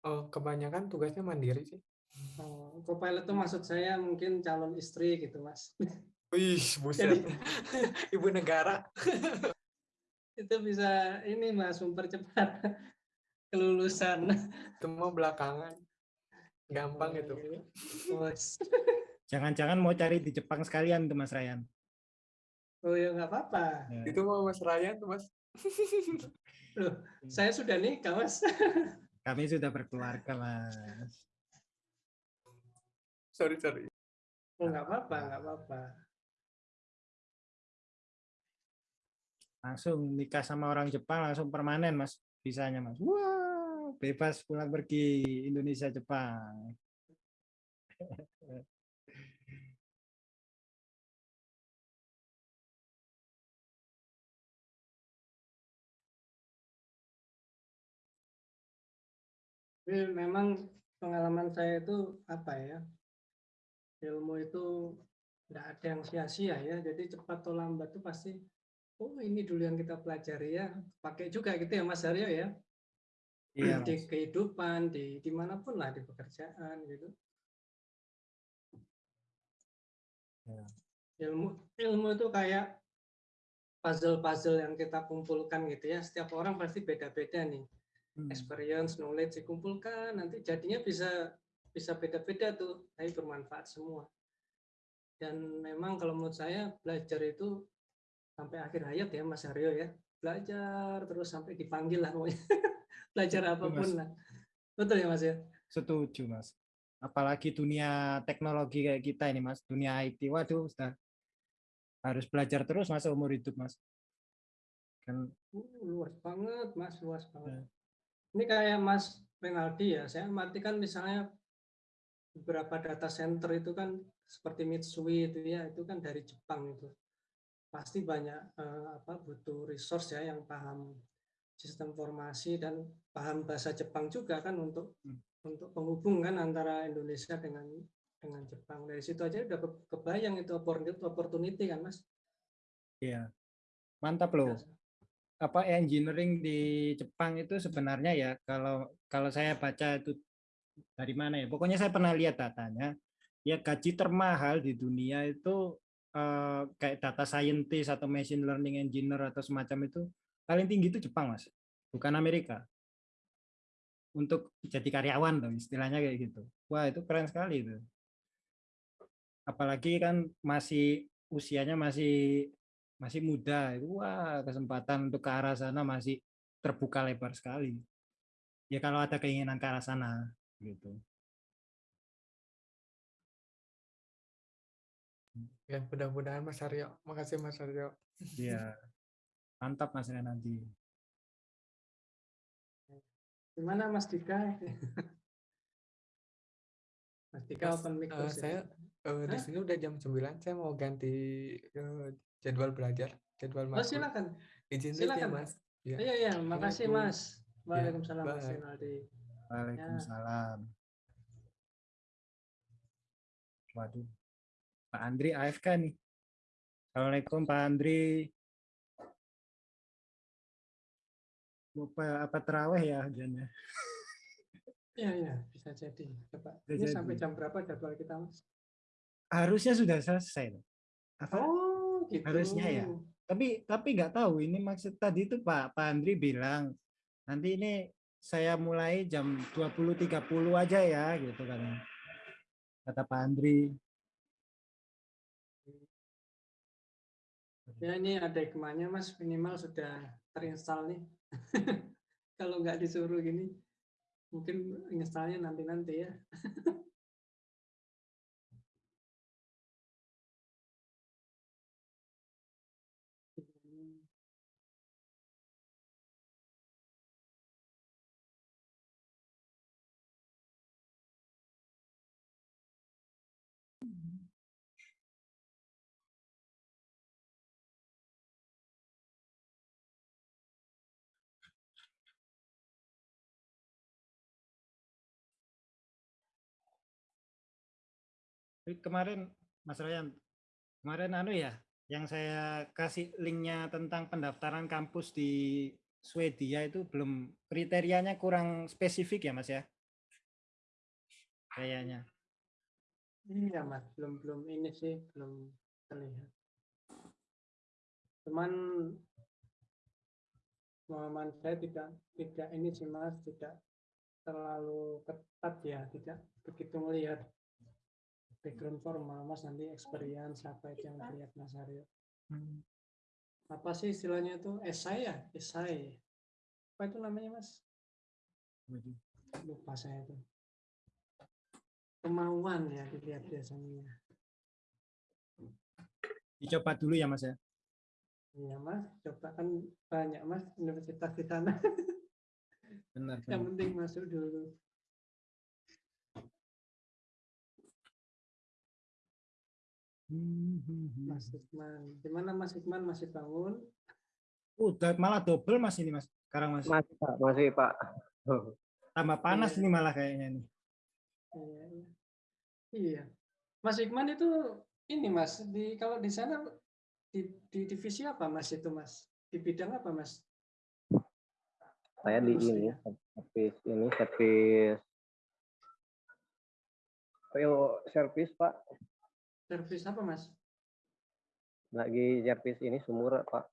B: oh kebanyakan tugasnya mandiri sih
A: Oh, co-pilot itu maksud saya mungkin calon istri gitu mas.
B: Wih, buset.
A: Jadi- [laughs]
B: Ibu negara.
A: itu bisa ini mas mempercepat kelulusan.
B: Itu mau belakangan. Gampang itu.
A: Bos.
C: Jangan-jangan mau cari di Jepang sekalian tuh Mas Ryan.
A: Oh ya nggak apa-apa.
C: Ya.
B: Itu mau Mas Ryan tuh, Mas. [laughs]
A: Loh, saya sudah nikah mas. [laughs]
C: Kami sudah berkeluarga, Mas.
B: Sorry, sorry.
A: Oh nggak apa-apa, nggak apa-apa.
C: Langsung nikah sama orang Jepang langsung permanen, Mas. Bisanya, Mas. Wah, bebas pulang pergi Indonesia Jepang. [laughs]
A: Tapi memang pengalaman saya itu apa ya? Ilmu itu nggak ada yang sia-sia ya. Jadi cepat atau lambat itu pasti, oh ini dulu yang kita pelajari ya. Pakai juga gitu ya Mas Aryo ya.
C: Iya,
A: di
C: Mas.
A: kehidupan, di di mana pun lah, di pekerjaan gitu.
C: Ya.
A: Ilmu ilmu itu kayak puzzle-puzzle yang kita kumpulkan gitu ya. Setiap orang pasti beda-beda nih. Experience, knowledge dikumpulkan, nanti jadinya bisa bisa beda-beda tuh, tapi bermanfaat semua. Dan memang kalau menurut saya belajar itu sampai akhir hayat ya Mas Aryo ya, belajar terus sampai dipanggil lah pokoknya. [laughs] belajar
C: apa
A: pun
C: Mas.
A: lah. Betul ya Mas ya?
C: Setuju, Mas. Apalagi dunia teknologi kayak kita ini, Mas. Dunia IT. Waduh, sudah harus belajar terus masa umur hidup, Mas. Kan
A: Uh, luas banget Mas, luas banget.
C: Ya.
A: Ini kayak Mas Renaldi ya, saya amati kan misalnya beberapa data center itu kan seperti Mitsui itu ya, itu kan dari Jepang itu. Pasti banyak eh, apa butuh resource ya yang paham sistem informasi dan paham bahasa Jepang juga kan untuk untuk penghubung kan antara Indonesia dengan dengan Jepang. Dari situ aja udah ke- kebayang itu opportunity, opportunity kan, Mas.
C: Iya. Mantap loh. Apa engineering di Jepang itu sebenarnya ya kalau kalau saya baca itu dari mana ya? Pokoknya saya pernah lihat datanya. Ya gaji termahal di dunia itu eh, kayak data scientist atau machine learning engineer atau semacam itu paling tinggi itu Jepang, Mas. Bukan Amerika. Untuk jadi karyawan tuh istilahnya kayak gitu. Wah, itu keren sekali itu. Apalagi kan masih usianya masih masih muda itu wah kesempatan untuk ke arah sana masih terbuka lebar sekali ya kalau ada keinginan ke arah sana gitu
B: Ya, mudah-mudahan Mas Aryo. Makasih Mas Aryo.
C: ya mantap mas nanti
A: Gimana Mas Dika? Mas Dika
B: Mas,
A: open mic
B: eh,
A: ya?
B: saya eh, di sini udah jam 9, saya mau ganti eh, jadwal belajar, jadwal
A: Oh,
B: matkul.
A: silakan.
B: Izin
A: Silakan.
B: Mas. Ya.
A: Iya, iya, makasih. Mas. Waalaikumsalam Mas
B: bye.
A: Rinaldi.
C: Waalaikumsalam waduh Pak Andri AFK nih Assalamualaikum Pak Andri apa apa teraweh ya hujannya [laughs]
A: Iya, iya, bisa jadi. Coba.
C: Bisa
A: Ini sampai
C: jadi.
A: jam berapa jadwal kita, Mas?
C: harusnya sudah selesai apa
A: Oh, gitu.
C: Harusnya ya. tapi tapi nggak tahu ini maksud tadi itu Pak Pak Andri bilang nanti ini saya mulai jam 20.30 aja ya gitu kan kata Pak Andri
A: Ya, ini ada hikmahnya, Mas. Minimal sudah terinstall nih. [laughs] Kalau nggak disuruh gini, mungkin installnya nanti-nanti ya. [laughs]
C: Kemarin Mas Ryan kemarin anu ya yang saya kasih linknya tentang pendaftaran kampus di Swedia itu belum kriterianya kurang spesifik ya Mas ya kayaknya
A: Iya, Mas. Belum belum ini sih, belum terlihat. Cuman pemahaman saya tidak tidak ini sih, Mas, tidak terlalu ketat ya, tidak begitu melihat background formal, Mas, nanti experience apa itu yang dilihat Mas Aryo. Apa sih istilahnya itu? Esai ya? Esai. Apa itu namanya, Mas? Lupa saya itu. Kemauan ya dilihat biasanya.
C: dicoba dulu ya Mas ya
A: Iya mas, coba kan banyak mas universitas di sana.
C: benar
A: Yang
C: benar.
A: penting masuk dulu. Mas Hikman, gimana Mas Hikman masih bangun?
C: Udah malah double Mas ini Mas sekarang Mas
E: Masih Pak, masih Pak.
C: tambah panas
A: Iya.
C: ini malah kayaknya nih
A: Iya, iya. Iya. Mas Hikman itu ini mas di kalau di sana di, di divisi apa mas itu mas? Di bidang apa mas?
E: Saya di ini,
A: ya.
E: servis ini servis Oil service Pak.
A: Servis apa mas?
E: Lagi servis ini sumur Pak.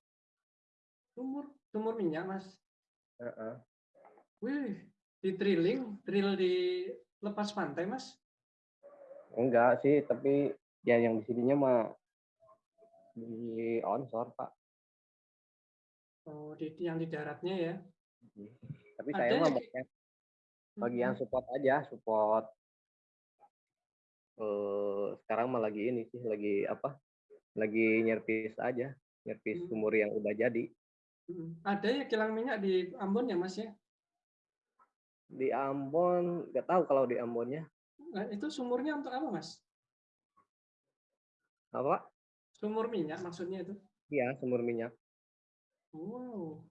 A: Sumur, sumur minyak mas.
E: Heeh.
A: Wih, di drilling, drill di lepas pantai mas.
E: Enggak sih, tapi ya yang di sininya mah di onshore Pak.
A: Oh, di yang di daratnya ya.
E: Tapi
A: Ada
E: saya
A: ya,
E: mah bagian support aja, support. Eh, sekarang mah lagi ini sih, lagi apa? Lagi nyervis aja, nyervis
A: Hmm.
E: sumur yang udah jadi.
A: Mm. Ada ya kilang minyak di Ambon ya mas ya?
E: Di Ambon, nggak tahu kalau di Ambonnya.
A: Nah, itu sumurnya untuk apa, Mas?
E: Apa?
A: Sumur minyak maksudnya itu?
E: Iya, sumur minyak.
A: Wow.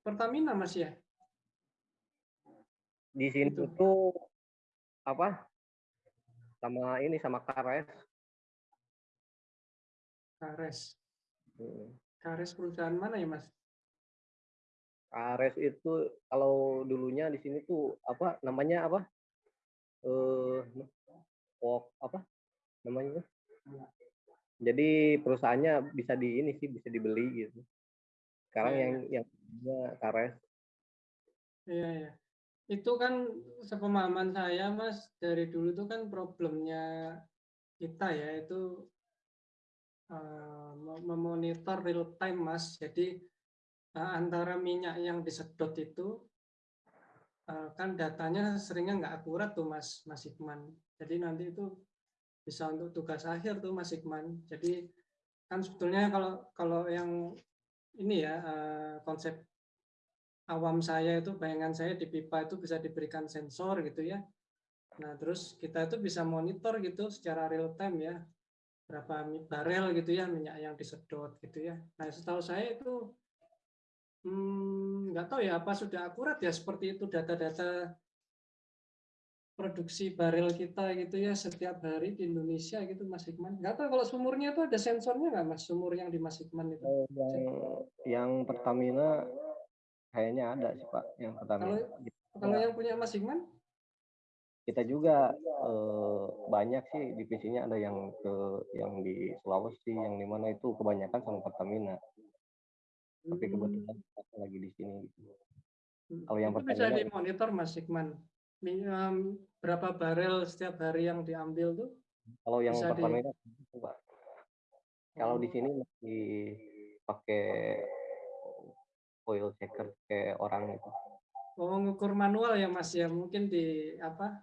A: Pertamina, Mas ya?
E: Di sini
A: Itu.
E: tuh apa? Sama ini sama Kares.
A: Kares.
E: Hmm.
A: Kares perusahaan mana ya, Mas?
E: Kares itu kalau dulunya di sini tuh apa namanya apa? Eh Wok apa namanya? Jadi perusahaannya bisa di ini sih bisa dibeli gitu. Sekarang
A: Iya,
E: yang yang punya Kares.
A: Iya, iya. Itu kan sepemahaman saya, Mas, dari dulu itu kan problemnya kita ya, itu mem- memonitor real time, Mas. Jadi eh, antara minyak yang disedot itu eh, kan datanya seringnya nggak akurat tuh, Mas, Mas Hikman. Jadi nanti itu bisa untuk tugas akhir tuh, Mas Hikman. Jadi kan sebetulnya kalau kalau yang ini ya eh, konsep awam saya itu bayangan saya di pipa itu bisa diberikan sensor gitu ya. Nah, terus kita itu bisa monitor gitu secara real time ya. Berapa barel gitu ya minyak yang disedot gitu ya. Nah, setahu saya itu hmm, nggak tahu ya apa sudah akurat ya seperti itu data-data produksi barel kita gitu ya setiap hari di Indonesia gitu Mas Hikman. Nggak tahu kalau sumurnya itu ada sensornya nggak Mas sumur yang di Mas Hikman itu?
E: Oh, yang yang Pertamina kayaknya ada sih Pak, yang Pertamina.
A: Kalau yang punya Mas Hikman?
E: Kita juga eh, banyak sih divisinya ada yang ke yang di Sulawesi, yang di mana itu kebanyakan sama Pertamina. Tapi
A: Hmm.
E: kebetulan kita lagi di sini gitu.
A: Hmm,
E: Kalau yang
A: itu bisa
E: Pertamina-
A: dimonitor Mas Hikman. Berapa barel setiap hari yang diambil tuh?
E: Kalau yang
A: Bisa di-
E: Pertamina Pak. Kalau di sini masih pakai oil checker kayak orang itu.
A: Oh, ngukur manual ya Mas ya. Mungkin di apa?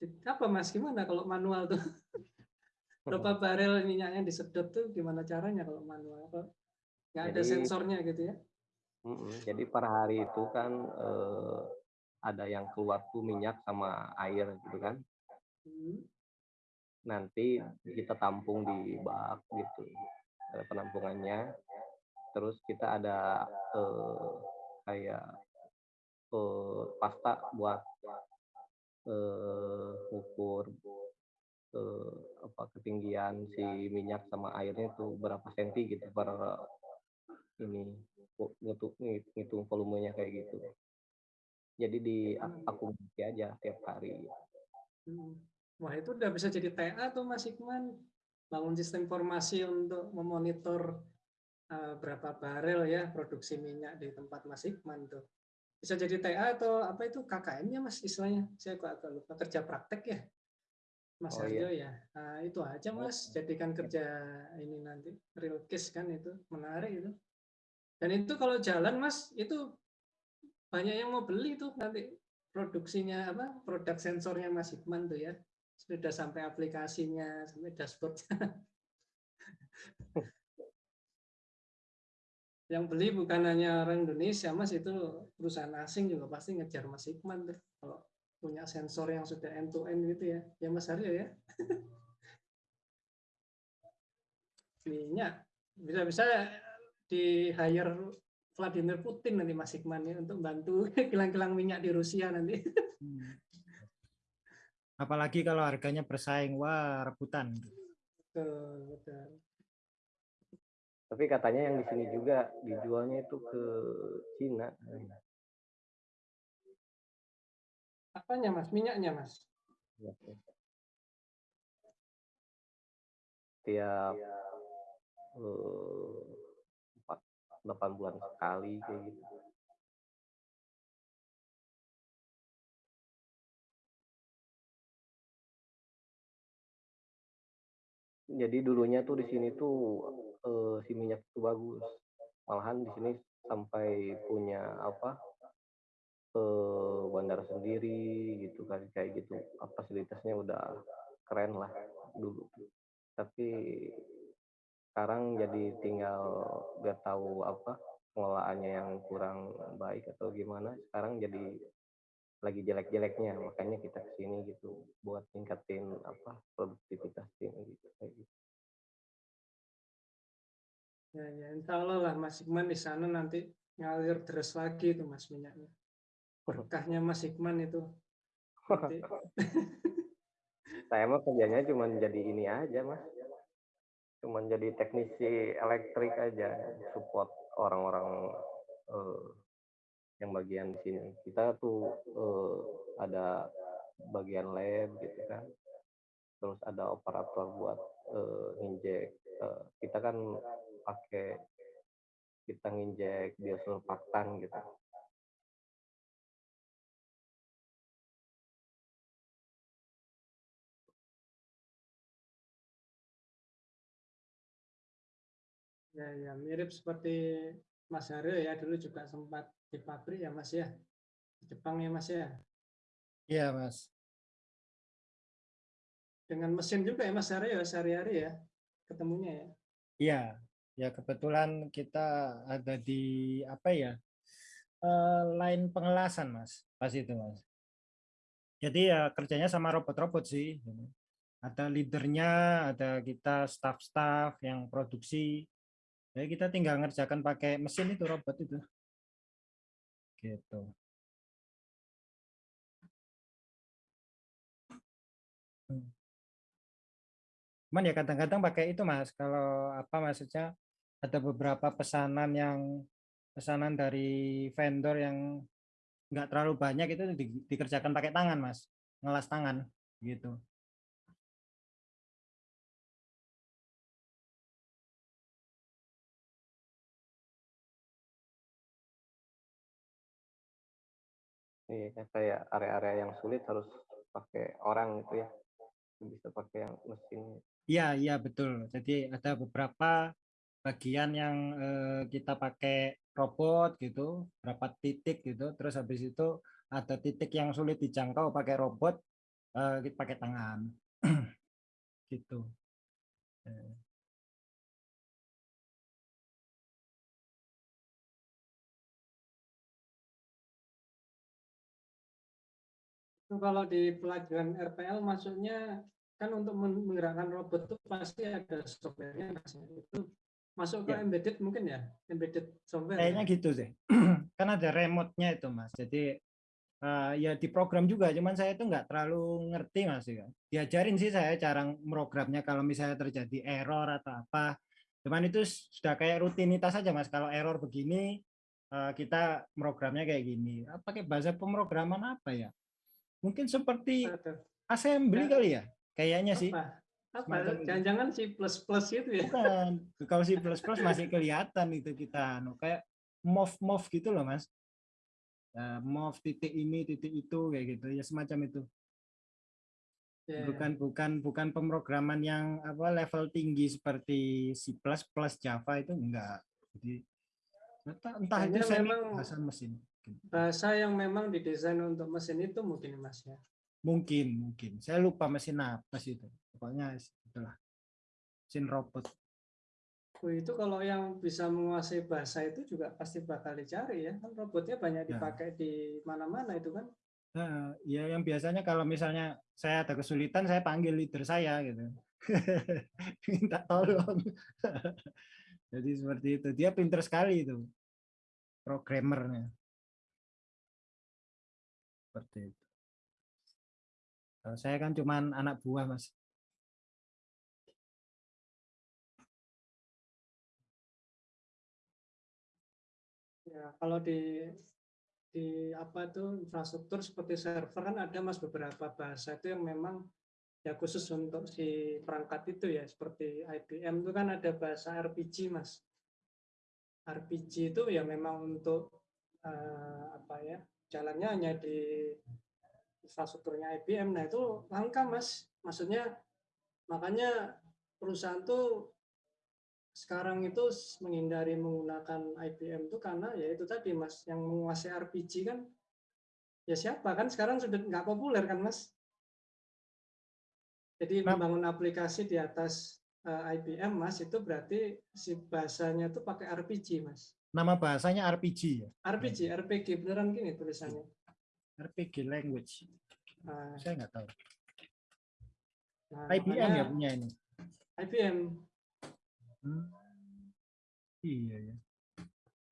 A: Di, apa Mas gimana kalau manual tuh? [laughs] Berapa barel minyaknya disedot tuh gimana caranya kalau manual? Apa nggak ada
E: Jadi-
A: sensornya gitu ya?
E: Jadi per hari itu kan eh, ada yang keluar tuh minyak sama air gitu kan.
A: Hmm.
E: Nanti kita tampung di bak gitu. Ada penampungannya. Terus kita ada eh, kayak eh, pasta buat eh, ukur eh, apa ketinggian si minyak sama airnya tuh berapa senti gitu per ini ngitung ngitung volumenya kayak gitu. Jadi di akumulasi aja tiap hari.
A: Hmm. Wah itu udah bisa jadi TA tuh Mas Hikman. Bangun sistem informasi untuk memonitor eh, berapa barel ya produksi minyak di tempat Mas Hikman tuh. Bisa jadi TA atau apa itu KKN-nya Mas istilahnya? Saya kok agak lupa kerja praktek ya. Mas
E: Oh,
A: Harjo ya. Nah, itu aja Mas, jadikan kerja ini nanti real case kan itu menarik itu. Dan itu kalau jalan Mas itu banyak yang mau beli tuh nanti produksinya apa produk sensornya Mas Hikman tuh ya sudah sampai aplikasinya sampai dashboardnya [laughs] yang beli bukan hanya orang Indonesia Mas itu perusahaan asing juga pasti ngejar Mas Hikman tuh kalau punya sensor yang sudah end to end gitu ya ya Mas Aryo ya [laughs] minyak bisa-bisa di hire Vladimir Putin nanti Mas Hikman ya untuk bantu [laughs] kilang-kilang minyak di Rusia nanti.
C: Hmm. Apalagi kalau harganya bersaing, wah rebutan.
A: Betul, betul.
E: Tapi katanya yang di sini juga dijualnya itu ke Cina.
A: Apanya Mas? Minyaknya Mas?
E: Tiap eh, empat delapan bulan sekali kayak gitu. Jadi dulunya tuh di sini tuh eh, si minyak itu bagus. Malahan di sini sampai punya apa eh, bandara sendiri gitu kan kayak gitu. Apa fasilitasnya udah keren lah dulu. Tapi sekarang jadi tinggal nggak tahu apa pengelolaannya yang kurang baik atau gimana. Sekarang jadi lagi jelek-jeleknya makanya kita ke sini gitu buat tingkatin apa produktivitas tim gitu kayak gitu
A: Ya, ya, insya Allah lah Mas Hikman di sana nanti ngalir terus lagi itu Mas minyaknya. Berkahnya Mas Hikman itu. [laughs]
E: Saya mah kerjanya cuma jadi ini aja mas. Cuma jadi teknisi elektrik aja support orang-orang eh, yang bagian di sini. Kita tuh eh, ada bagian lab gitu kan. Terus ada operator buat eh, injek Eh, kita kan pakai kita nginjek biosurfaktan gitu
A: Ya, ya, mirip seperti Mas Haryo ya dulu juga sempat di pabrik ya Mas ya. Di Jepang ya Mas ya.
C: Iya, Mas.
A: Dengan mesin juga ya Mas Haryo ya sehari-hari ya ketemunya ya.
C: Iya, ya kebetulan kita ada di apa ya? eh, line pengelasan, Mas. Pas itu, Mas. Jadi ya kerjanya sama robot-robot sih. Ada leadernya, ada kita staff-staff yang produksi. Jadi kita tinggal ngerjakan pakai mesin itu robot itu. Gitu. Hmm. Cuman ya kadang-kadang pakai itu Mas, kalau apa maksudnya ada beberapa pesanan yang pesanan dari vendor yang nggak terlalu banyak itu di- dikerjakan pakai tangan Mas, ngelas tangan gitu.
E: Iya, kayak area-area yang sulit harus pakai orang gitu ya. Bisa pakai yang mesin.
C: Iya, iya betul. Jadi ada beberapa bagian yang eh, kita pakai robot gitu, berapa titik gitu. Terus habis itu ada titik yang sulit dijangkau pakai robot, eh, kita pakai tangan. [clears throat] gitu.
A: Itu kalau di pelajaran RPL maksudnya kan untuk men- menggerakkan robot itu pasti ada softwarenya ya. Itu masuk ke
C: Ya.
A: embedded mungkin ya, embedded software.
C: Kayaknya
A: ya?
C: gitu sih. [clears throat] kan ada remote-nya itu mas. Jadi eh, ya di program juga. Cuman saya itu nggak terlalu ngerti mas. Ya. Diajarin sih saya cara programnya kalau misalnya terjadi error atau apa. Cuman itu sudah kayak rutinitas saja mas. Kalau error begini eh, kita programnya kayak gini. Ah, Pakai bahasa pemrograman apa ya? Mungkin seperti assembly
A: Ya.
C: kali ya. Kayaknya sih.
A: Apa? Jangan-jangan si plus plus itu ya?
C: Bukan. Kalau C++ masih kelihatan itu kita anu kayak move move gitu loh mas. Nah, move titik ini titik itu kayak gitu ya semacam itu.
A: Ya, ya.
C: Bukan bukan bukan pemrograman yang apa level tinggi seperti C++ Java itu enggak. Jadi entah, entah itu semi
A: memang-
C: bahasa mesin.
A: Bahasa yang memang didesain untuk mesin itu mungkin Mas ya.
C: Mungkin mungkin. Saya lupa mesin apa sih itu. Pokoknya itulah. Mesin robot.
A: Oh, itu kalau yang bisa menguasai bahasa itu juga pasti bakal dicari ya. Kan robotnya banyak
C: Ya.
A: dipakai di mana-mana itu kan.
C: Nah, ya yang biasanya kalau misalnya saya ada kesulitan saya panggil leader saya gitu. [laughs] Minta tolong. [laughs] Jadi seperti itu. Dia pinter sekali itu. Programmernya. Seperti itu. Saya kan cuman anak buah, Mas.
A: Ya, kalau di di apa itu infrastruktur seperti server kan ada mas beberapa bahasa itu yang memang ya khusus untuk si perangkat itu ya seperti IBM itu kan ada bahasa RPG mas RPG itu ya memang untuk eh, apa ya jalannya hanya di infrastrukturnya IBM nah itu langka mas. Maksudnya makanya perusahaan tuh sekarang itu menghindari menggunakan IBM itu karena ya itu tadi mas yang menguasai RPG kan. Ya siapa? Kan sekarang sudah nggak populer kan mas? Jadi
C: Nah.
A: membangun aplikasi di atas eh, IBM mas itu berarti si bahasanya itu pakai RPG mas.
C: Nama bahasanya RPG ya.
A: RPG RPG beneran gini tulisannya
C: RPG language.
A: Nah,
C: Saya nggak tahu.
A: nah,
C: IBM ya
A: makanya
C: punya ini.
A: IBM.
C: Hmm. Iya ya.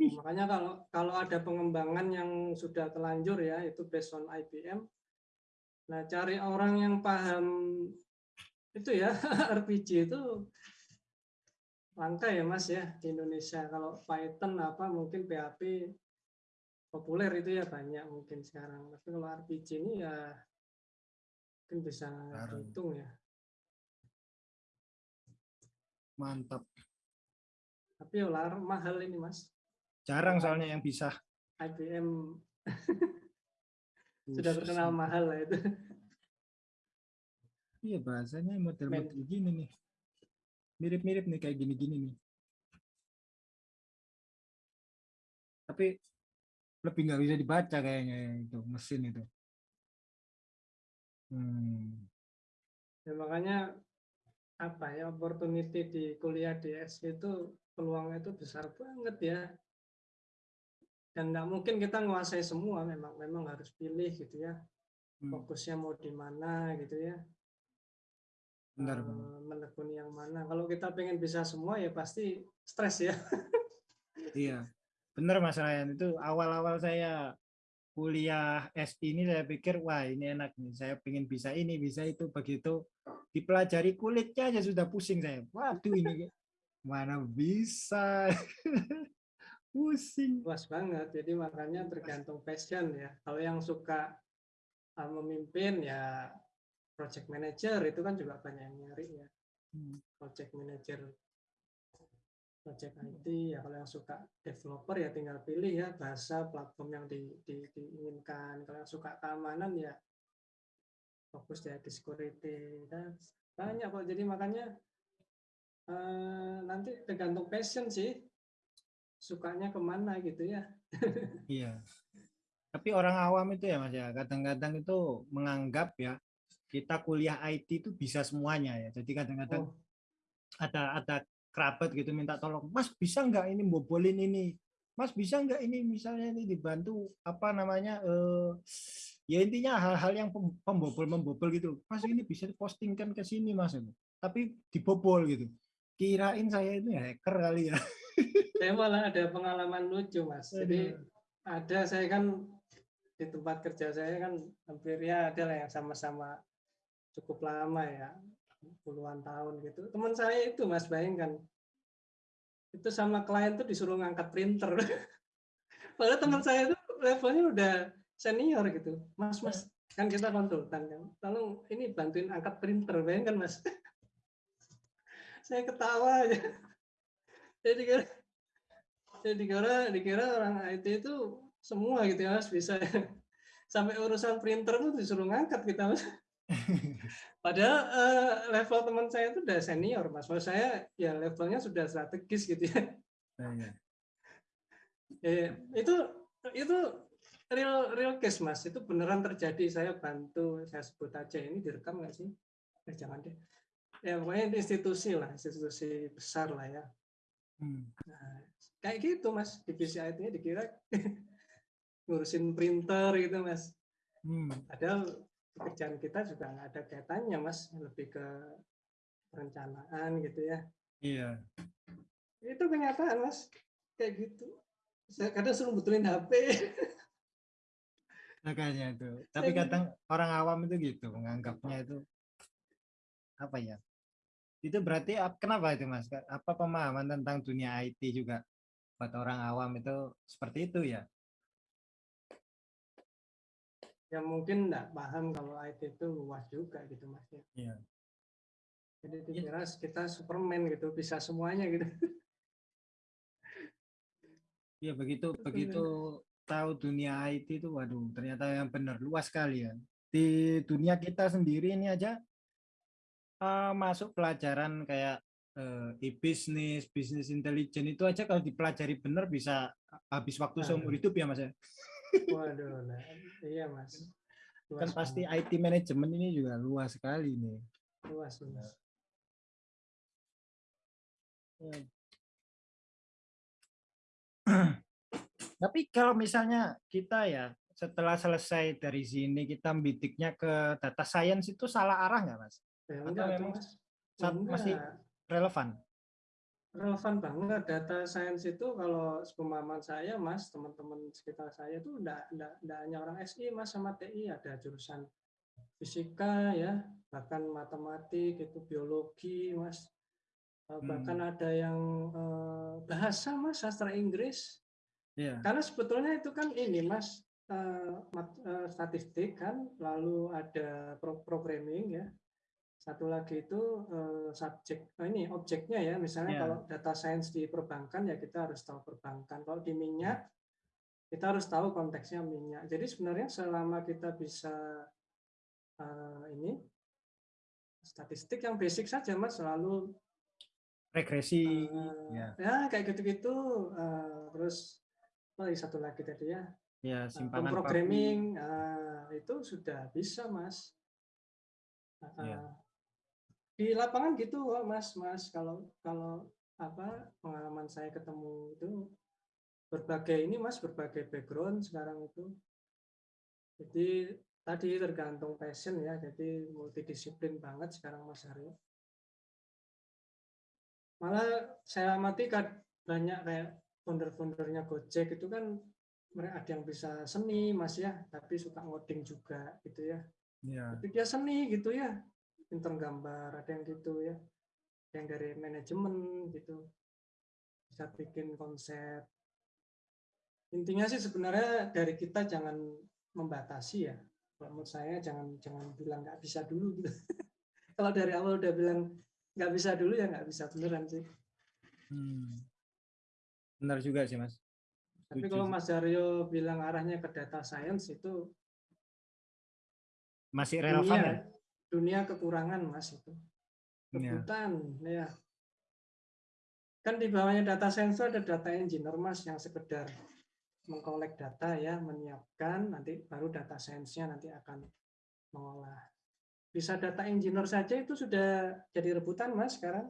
A: Makanya kalau kalau ada pengembangan yang sudah telanjur ya itu based on IBM. Nah, cari orang yang paham itu ya [laughs] RPG itu langka ya Mas ya di Indonesia. Kalau Python apa mungkin PHP populer itu ya banyak mungkin sekarang. Tapi kalau RPG ini ya mungkin bisa dihitung ya.
C: Mantap.
A: Tapi ya mahal ini Mas.
C: Jarang soalnya yang bisa.
A: IBM [laughs] sudah terkenal mahal lah itu.
C: Iya bahasanya model-model gini nih. Mirip-mirip nih kayak gini-gini nih. Tapi lebih nggak bisa dibaca kayaknya itu mesin itu. Hmm.
A: Ya, makanya apa ya opportunity di kuliah di SK itu peluangnya itu besar banget ya. Dan nggak mungkin kita menguasai semua, memang memang harus pilih gitu ya.
C: Hmm.
A: Fokusnya mau di mana gitu ya.
C: Benar,
A: eh,
C: benar.
A: menekuni yang mana. Kalau kita pengen bisa semua ya pasti stres ya.
C: Iya, benar Mas Ryan. Itu awal-awal saya kuliah S ini saya pikir wah ini enak nih. Saya pengen bisa ini, bisa itu. Begitu dipelajari kulitnya aja sudah pusing saya. Waduh ini mana bisa. [laughs] pusing.
A: Luas banget. Jadi makanya tergantung passion ya. Kalau yang suka eh, memimpin ya project manager itu kan juga banyak yang nyari ya.
C: Hmm.
A: project manager project IT ya kalau yang suka developer ya tinggal pilih ya bahasa platform yang di, di- diinginkan. Kalau yang suka keamanan ya fokus ya di security. Dan banyak kok. Jadi makanya eh, nanti tergantung passion sih. Sukanya ke mana gitu ya. [laughs]
C: Iya. Tapi orang awam itu ya Mas ya, kadang-kadang itu menganggap ya kita kuliah IT itu bisa semuanya ya. Jadi kadang-kadang
A: oh,
C: ada ada kerabat gitu minta tolong, Mas bisa nggak ini bobolin ini, Mas bisa nggak ini misalnya ini dibantu apa namanya eh ya intinya hal-hal yang pem- pembobol membobol gitu, Mas ini bisa dipostingkan ke sini Mas, tapi dibobol gitu. Kirain saya itu ya hacker kali ya. [laughs]
A: saya malah ada pengalaman lucu mas. Jadi ada saya kan di tempat kerja saya kan hampir ya ada lah yang sama-sama cukup lama ya puluhan tahun gitu. Teman saya itu mas bayangkan. Itu sama klien tuh disuruh ngangkat printer. [laughs] Padahal teman saya itu levelnya udah senior gitu. Mas mas kan kita konsultan kan. Tolong ini bantuin angkat printer bayangkan mas. [laughs] Saya ketawa aja. [laughs] Jadi dikira jadi dikira dikira orang IT itu semua gitu ya mas bisa. Sampai urusan printer tuh disuruh ngangkat kita mas padahal eh, level teman saya itu udah senior mas. Maksud saya ya levelnya sudah strategis gitu ya. Eh, itu itu real real case mas. Itu beneran terjadi. Saya bantu saya sebut aja. Ini direkam nggak sih? Eh, jangan deh. Ya pokoknya itu institusi lah institusi besar lah ya.
C: Hmm.
A: Nah, kayak gitu mas. Divisi IT-nya dikira [laughs] ngurusin printer gitu mas.
C: Hmm.
A: padahal pekerjaan kita juga nggak ada kaitannya mas lebih ke perencanaan gitu ya
C: Iya.
A: itu kenyataan mas kayak gitu saya kadang suruh betulin HP [laughs]
C: Makanya itu. Tapi
A: Saya-
C: kadang orang awam itu gitu menganggapnya itu apa ya? Itu berarti ap- kenapa itu Mas? Apa pemahaman tentang dunia IT juga buat orang awam itu seperti itu ya?
A: Yang mungkin nggak paham kalau IT itu luas juga gitu mas ya
C: Iya.
A: jadi dikira kita Superman gitu bisa semuanya gitu
C: Iya begitu begitu tahu dunia IT itu waduh ternyata yang benar luas sekali ya. Di dunia kita sendiri ini aja eh, masuk pelajaran kayak eh, e-business, bisnis intelijen itu aja kalau dipelajari benar bisa habis waktu
A: Nah.
C: seumur hidup ya Mas ya.
A: Waduh nah, iya mas
C: Kan
A: Luas
C: pasti
A: banget.
C: IT manajemen ini juga luas sekali nih.
A: luas luas [clears throat]
C: Tapi kalau misalnya kita ya setelah selesai dari sini kita bidiknya ke data science itu salah arah nggak mas?
A: Ya,
C: Atau
A: enggak,
C: memang
A: Mas.
C: saat masih
A: Enggak.
C: relevan?
A: Relevan banget data science itu kalau sepemahaman saya mas teman-teman sekitar saya itu enggak, enggak, enggak hanya orang SI mas sama TI ada jurusan fisika ya bahkan matematik itu biologi mas Eh, bahkan
C: Hmm.
A: ada yang eh, bahasa mas sastra Inggris
C: Iya.
A: karena sebetulnya itu kan ini mas eh, mat- eh, statistik kan lalu ada pro- programming ya satu lagi itu eh, subjek oh ini objeknya ya misalnya
C: Ya.
A: kalau data science di perbankan ya kita harus tahu perbankan kalau di minyak kita harus tahu konteksnya minyak jadi sebenarnya selama kita bisa eh, ini statistik yang basic saja mas selalu
C: Regresi.
A: eh,
C: ya.
A: ya kayak gitu-gitu eh, terus oh satu lagi tadi ya
C: Ya, simpanan
A: programming ah, itu sudah bisa mas Ah,
C: Iya.
A: Di lapangan gitu kok mas mas. Kalau kalau apa pengalaman saya ketemu itu berbagai ini mas berbagai background sekarang itu. Jadi tadi tergantung passion ya. Jadi multidisiplin banget sekarang mas Aryo. Malah saya amati kan banyak kayak founder-foundernya Gojek itu kan mereka ada yang bisa seni mas ya. Tapi suka ngoding juga gitu ya.
C: Ya.
A: tapi dia seni gitu ya pinter gambar ada yang gitu ya yang dari manajemen gitu bisa bikin konsep intinya sih sebenarnya dari kita jangan membatasi ya kalau menurut saya jangan jangan bilang nggak bisa dulu gitu [laughs] kalau dari awal udah bilang nggak bisa dulu ya nggak bisa beneran sih
C: Hmm. Benar juga sih mas.
A: tapi
C: Setuju
A: kalau. Mas Daryo bilang arahnya ke data science itu
C: Masih relevan
A: dunia,
C: ya?
A: Dunia kekurangan mas itu
C: Iya.
A: rebutan ya kan di bawahnya data itu ada data engineer mas yang sekedar mengkolek data ya menyiapkan nanti baru data science-nya nanti akan mengolah bisa data engineer saja itu sudah jadi rebutan mas sekarang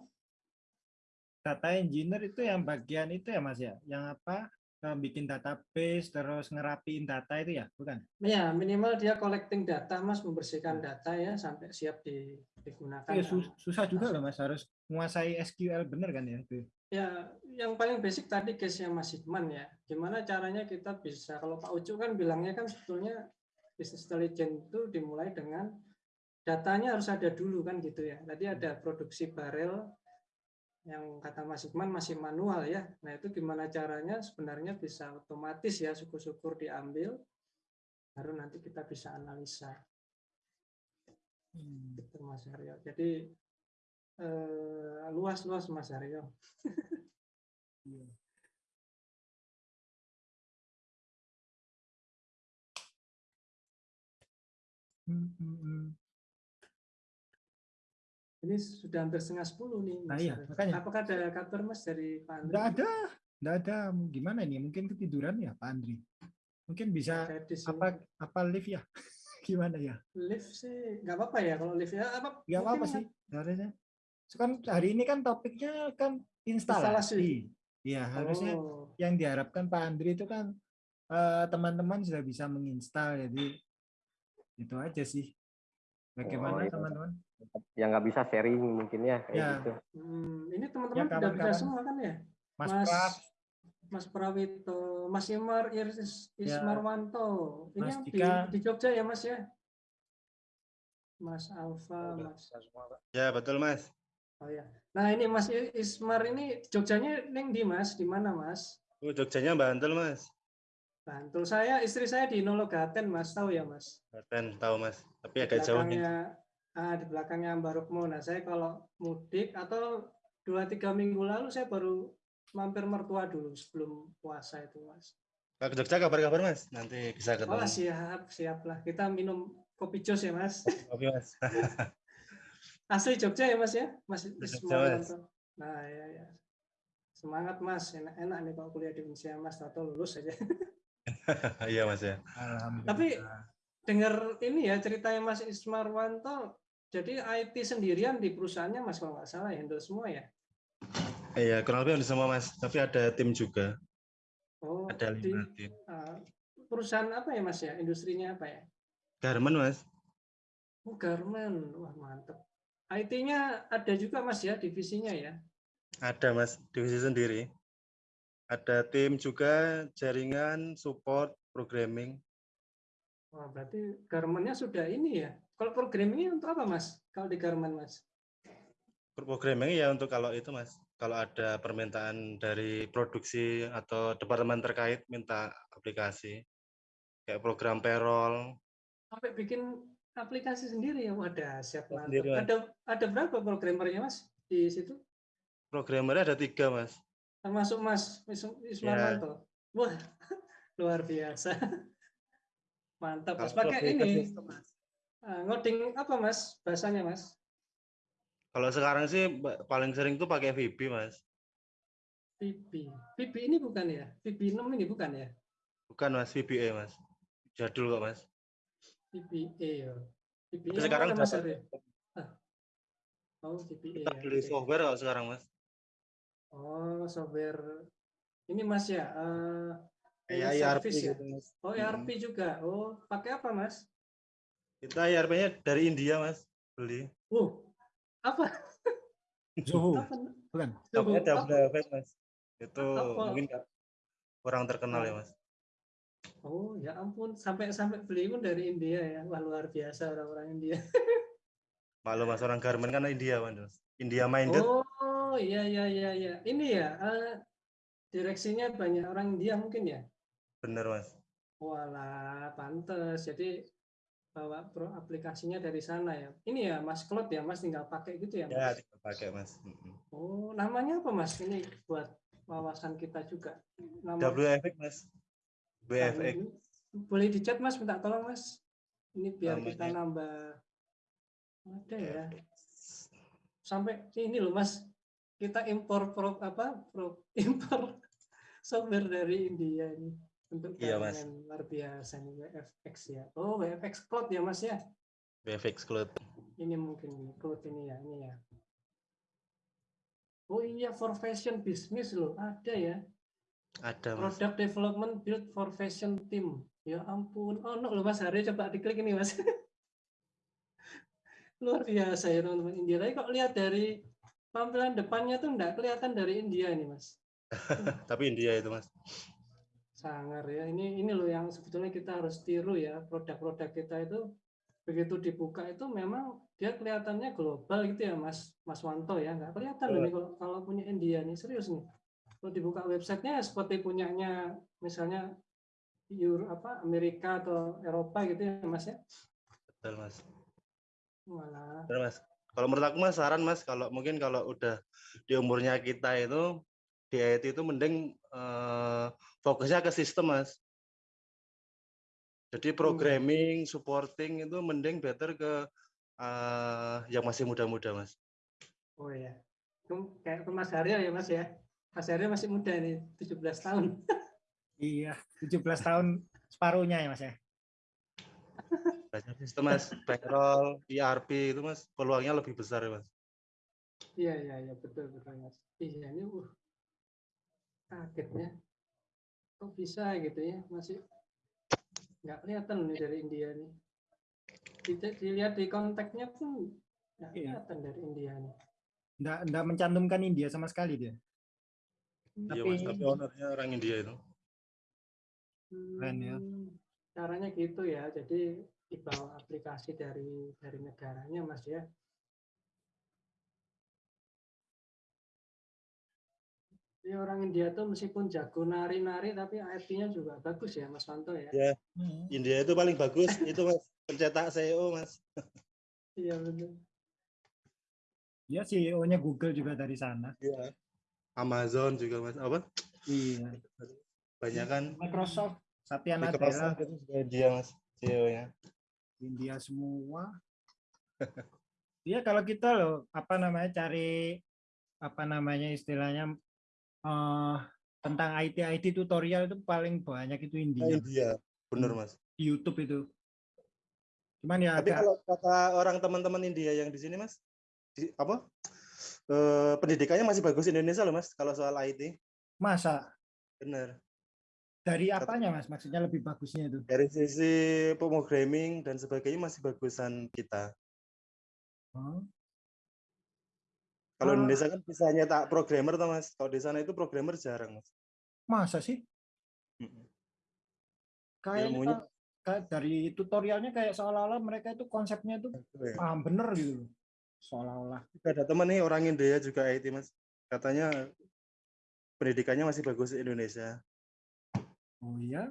C: Data engineer itu yang bagian itu ya mas ya? Yang apa? Bikin database terus ngerapiin data itu ya? Bukan?
A: ya minimal dia collecting data mas membersihkan data ya sampai siap di- digunakan
C: Ya, sus- susah juga loh mas harus menguasai SQL bener kan ya itu.
A: Ya, yang paling basic tadi case-nya Mas Hikman ya. Gimana caranya kita bisa, kalau Pak Ucu kan bilangnya kan sebetulnya business intelligence itu dimulai dengan datanya harus ada dulu kan gitu ya. Tadi ada produksi barel yang kata Mas Hikman masih manual ya. Nah itu gimana caranya sebenarnya bisa otomatis ya syukur-syukur diambil, baru nanti kita bisa analisa. Gitu Mas Aryo. Jadi eh, luas-luas Mas Aryo. [laughs]
C: Hmm, hmm, hmm.
A: Ini sudah hampir setengah sepuluh nih.
C: Nah,
A: Mas
C: iya,
A: Aryo.
C: makanya.
A: Apakah ada kabar Mas dari Pak Andri?
C: Nggak ada, nggak ada. Gimana ini? Mungkin ketiduran ya Pak Andri. Mungkin bisa apa apa live ya? [laughs] Gimana ya?
A: Lift sih nggak apa-apa ya kalau lift ya apa?
C: Nggak apa-apa sih. Harusnya. Kan hari ini kan topiknya kan instalasi. Iya, harusnya
A: Oh,
C: yang diharapkan Pak Andri itu kan eh, teman-teman sudah bisa menginstal jadi itu aja sih. Bagaimana
E: Oh, iya.
C: teman-teman?
E: Yang nggak bisa sharing mungkin ya kayak
C: Ya.
E: gitu.
A: hmm, ini
C: Ya,
A: teman-teman sudah bisa
C: kawan-kawan.
A: semua kan ya?
C: Mas,
A: Mas Mas Prawito, Mas Imar Iris
C: Ya.
A: Ismarwanto. Ini
C: Mas
A: yang di,
C: Dika.
A: di Jogja ya Mas ya? Mas Alfa, Mas.
F: Ya betul mas.
A: Oh ya. Nah ini Mas Ismar ini Jogjanya neng di Mas, di mana Mas?
F: Oh, Jogjanya Bantul mas.
A: Bantul saya, istri saya di Nologaten Mas, tahu ya Mas?
F: Banten tahu mas. Tapi
A: Di
F: agak jauh nih.
A: Ah, di belakangnya Mbak Rukmo. Nah saya kalau mudik atau dua tiga minggu lalu saya baru mampir mertua dulu sebelum puasa itu Mas.
F: Kalau ke Jogja kabar-kabar mas. Nanti bisa ketemu.
A: Oh siap, siap lah. Kita minum kopi jos ya Mas.
F: Kopi mas. [laughs]
A: Asli Jogja ya Mas ya? Mas
F: Jogja,
A: Ismawanto. Nah ya ya. Semangat Mas, enak-enak nih kalau kuliah di Unsia Mas, atau lulus aja. [laughs]
F: Iya mas ya.
C: Alhamdulillah.
A: Tapi dengar ini ya ceritanya Mas Ismarwanto, jadi IT sendirian di perusahaannya Mas kalau nggak salah handle semua ya?
F: Iya kurang lebih semua mas. Tapi ada tim juga.
A: Oh,
F: Ada lima tim.
A: uh, perusahaan apa ya Mas ya? Industrinya apa ya?
F: Garmen mas.
A: Oh, garment. Wah, mantep. IT-nya ada juga Mas ya, divisinya ya.
F: Ada mas, divisi sendiri. Ada tim juga, jaringan, support, programming.
A: Wah, berarti garmentnya sudah ini ya. Kalau programmingnya untuk apa Mas? Kalau di garment Mas?
F: Programming ya untuk kalau itu mas, kalau ada permintaan dari produksi atau departemen terkait minta aplikasi, kayak program payroll,
A: Sampai bikin aplikasi sendiri ya. Wadah, siap.
F: Sendiri, Mas.
A: Ada ada berapa programmernya Mas di situ?
F: programmernya ada tiga mas.
A: Termasuk Mas Wism-
F: Ya.
A: Wah, [laughs] luar biasa. Mantap Mas. Pakai ini
F: Mas.
A: Ah, ngoding apa Mas? Bahasanya Mas?
F: Kalau sekarang sih paling sering tuh pakai VB mas,
A: VB. VB ini bukan ya? VB 6 ini bukan ya?
F: bukan mas VBA mas, jadul kok mas.
A: VBA ya.
F: Tapi sekarang
A: mana, Mas Arif? Ah. Oh, VBA.
F: Kita
A: ya,
F: beli software kalau sekarang mas,
A: Oh, software ini Mas ya.
F: kayak
A: ini
F: ERP
A: service ya?
F: gitu mas.
A: Oh, ERP juga. Oh, pakai apa Mas?
F: Kita ERP-nya dari India mas, beli.
A: Uh, apa?
C: Zuhu,
A: apa?
C: bukan?
A: Apa?
F: WFS mas. Itu
A: Apa?
F: mungkin kurang terkenal ya mas.
A: Oh, ya ampun, sampai sampai beli pun dari India ya. Wah, luar biasa orang-orang India. [laughs]
F: Maklum mas orang Garmen kan India mas. India minded.
A: Oh, iya iya iya iya. Ini ya, eh, direksinya banyak orang India mungkin ya.
F: Bener mas.
A: Walah, pantes. Jadi bawa pro aplikasinya dari sana ya. Ini ya Mas Claude ya, Mas tinggal pakai gitu ya,
F: Ya
A: Mas.
F: tinggal pakai mas.
A: Oh, namanya apa Mas? Ini buat wawasan kita juga. Nama
F: WFX mas. WFX.
A: Boleh dicat Mas, minta tolong Mas. Ini biar kita
F: Namanya-
A: nambah. Ada ya. Sampai ini loh Mas. Kita impor pro apa? Pro, [laughs] impor software dari India ini untuk
F: Iya, Mas.
A: luar biasa nih WFX ya. Oh, WFX Cloud ya Mas ya.
F: WFX Cloud.
A: Ini mungkin ini Cloud ini ya, ini ya. Oh iya, for fashion business loh, ada ya.
F: Ada mas.
A: Product Development Build for Fashion Team. Ya ampun. Oh, no, loh Mas Hari coba diklik ini Mas. [laughs] Luar biasa ya teman-teman India. Tapi kok lihat dari tampilan depannya tuh enggak kelihatan dari India ini Mas. [laughs]
F: Tapi India itu mas.
A: Sangar ya. Ini ini loh yang sebetulnya kita harus tiru ya. Produk-produk kita itu begitu dibuka itu memang dia kelihatannya global gitu ya Mas Mas Wanto ya. Enggak kelihatan loh nih kalau, kalau punya India nih. Serius nih. Kalau dibuka websitenya seperti punyanya misalnya Euro, apa Amerika atau Eropa gitu ya Mas ya.
F: Betul mas.
A: Walah.
F: Bener mas. Kalau menurut aku mas saran mas kalau mungkin kalau udah di umurnya kita itu di IT itu mending eh, fokusnya ke sistem mas. Jadi programming, supporting itu mending better ke eh, yang masih muda-muda mas.
A: Oh ya. Itu Kayak ke Mas Haryo ya Mas ya. Mas Haryo masih muda nih, 17 tahun. [laughs]
C: Iya, 17 tahun separuhnya ya Mas ya.
F: Belajar sistem mas, payroll, ERP itu mas peluangnya lebih besar ya mas.
A: Iya iya iya betul betul Mas. Iya ini uh kagetnya. Kok bisa gitu ya masih nggak kelihatan nih dari India nih. Kita dilihat di kontaknya pun nggak
C: Iya.
A: kelihatan dari India nih.
C: Nggak, nggak mencantumkan India sama sekali dia.
F: Iya
C: Tapi-
F: mas, tapi ownernya orang India itu.
C: Keren ya.
A: Hmm, Caranya gitu ya. Jadi dibawa aplikasi dari dari negaranya Mas ya. Jadi orang India tuh meskipun jago nari-nari tapi IT-nya juga bagus ya Mas Wanto ya.
F: Ya, India itu paling bagus [laughs] itu mas pencetak CEO mas.
A: Iya betul.
C: Ya CEO-nya Google juga dari sana.
F: Iya. Amazon juga mas apa?
C: Iya.
F: Banyak kan
C: Microsoft, Satya Nadella,
F: Microsoft itu juga dia mas CEO-nya.
C: India semua. [laughs] Iya kalau kita loh apa namanya cari apa namanya istilahnya eh tentang IT IT tutorial itu paling banyak itu India
F: India, bener mas.
C: di YouTube itu. Cuman ya
F: Tapi
C: agak
F: kalau kata orang teman-teman India yang di sini mas, di, apa? eh, pendidikannya masih bagus Indonesia loh mas kalau soal IT.
C: masa
F: Bener.
C: Dari apanya mas? Maksudnya lebih bagusnya itu?
F: Dari sisi programming dan sebagainya masih bagusan kita.
C: Oh,
F: Kalau
A: Ah.
F: Indonesia kan bisa nyetak programmer tuh mas. Kalau di sana itu programmer jarang mas.
C: masa sih?
F: Mm-mm.
C: Kayaknya kayak dari tutorialnya kayak seolah-olah mereka itu konsepnya itu
F: ya.
C: paham bener gitu. Seolah-olah.
F: Ada teman nih orang India juga IT mas. Katanya pendidikannya masih bagus di Indonesia.
C: Oh iya?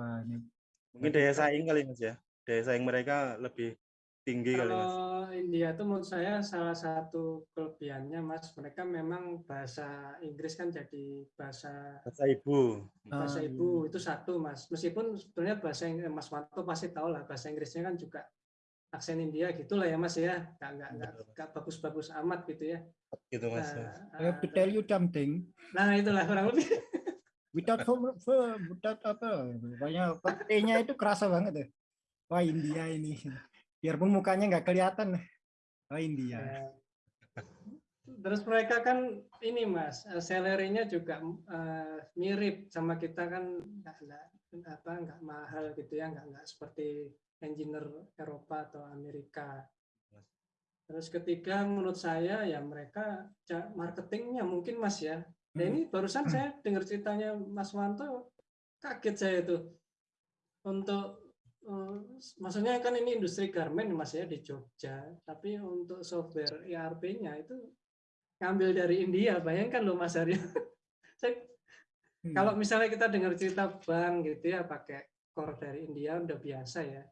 C: Ini
F: Mungkin daya saing kali mas ya. Daya saing mereka lebih tinggi kali mas.
A: Kalau India itu menurut saya salah satu kelebihannya Mas, mereka memang bahasa Inggris kan jadi bahasa
F: Bahasa ibu.
A: bahasa
C: Ah,
A: ibu itu satu Mas. Meskipun sebetulnya bahasa Ing- Mas Wanto pasti tahu lah bahasa Inggrisnya kan juga aksen India gitulah ya Mas ya. Nggak nggak nggak, nggak bagus-bagus amat gitu ya.
F: Gitu mas.
A: Nah,
C: I have to tell you something.
A: nah itulah kurang lebih. [laughs]
C: Without home, without apa? Pokoknya T-nya itu kerasa banget ya. Wah India ini. Biarpun mukanya nggak kelihatan. Wah India.
A: Ya. Terus mereka kan ini mas, eh, salary-nya juga eh, mirip sama kita kan nggak nggak apa nggak mahal gitu ya, nggak nggak seperti engineer Eropa atau Amerika. Terus ketiga menurut saya ya mereka marketingnya mungkin mas ya. Nah ini barusan saya dengar ceritanya Mas Wanto, kaget saya itu untuk maksudnya kan ini industri garment mas ya di Jogja, tapi untuk software ERP-nya itu ngambil dari India. Bayangkan loh Mas Aryo. [laughs] Saya,
C: Hmm.
A: kalau misalnya kita dengar cerita bank gitu ya pakai core dari India udah biasa ya.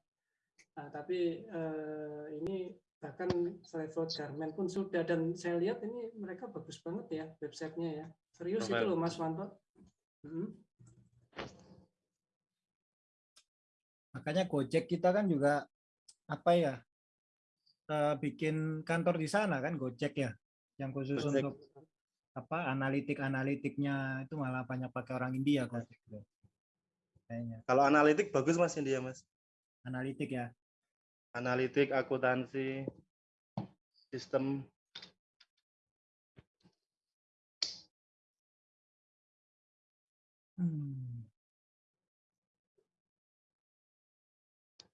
A: Nah, tapi eh, ini bahkan level garment pun sudah dan saya lihat ini mereka bagus banget ya websitenya ya. Serius itu
F: Keren.
A: loh Mas Wanto. Hmm.
C: Makanya Gojek kita kan juga apa ya eh, bikin kantor di sana kan Gojek ya, yang khusus
F: Gojek.
C: untuk apa analitik-analitiknya itu malah banyak pakai orang India Gojek itu. Kayaknya
F: Kalau analitik bagus mas India mas.
C: analitik ya.
F: Analitik, akuntansi, sistem.
C: Hmm.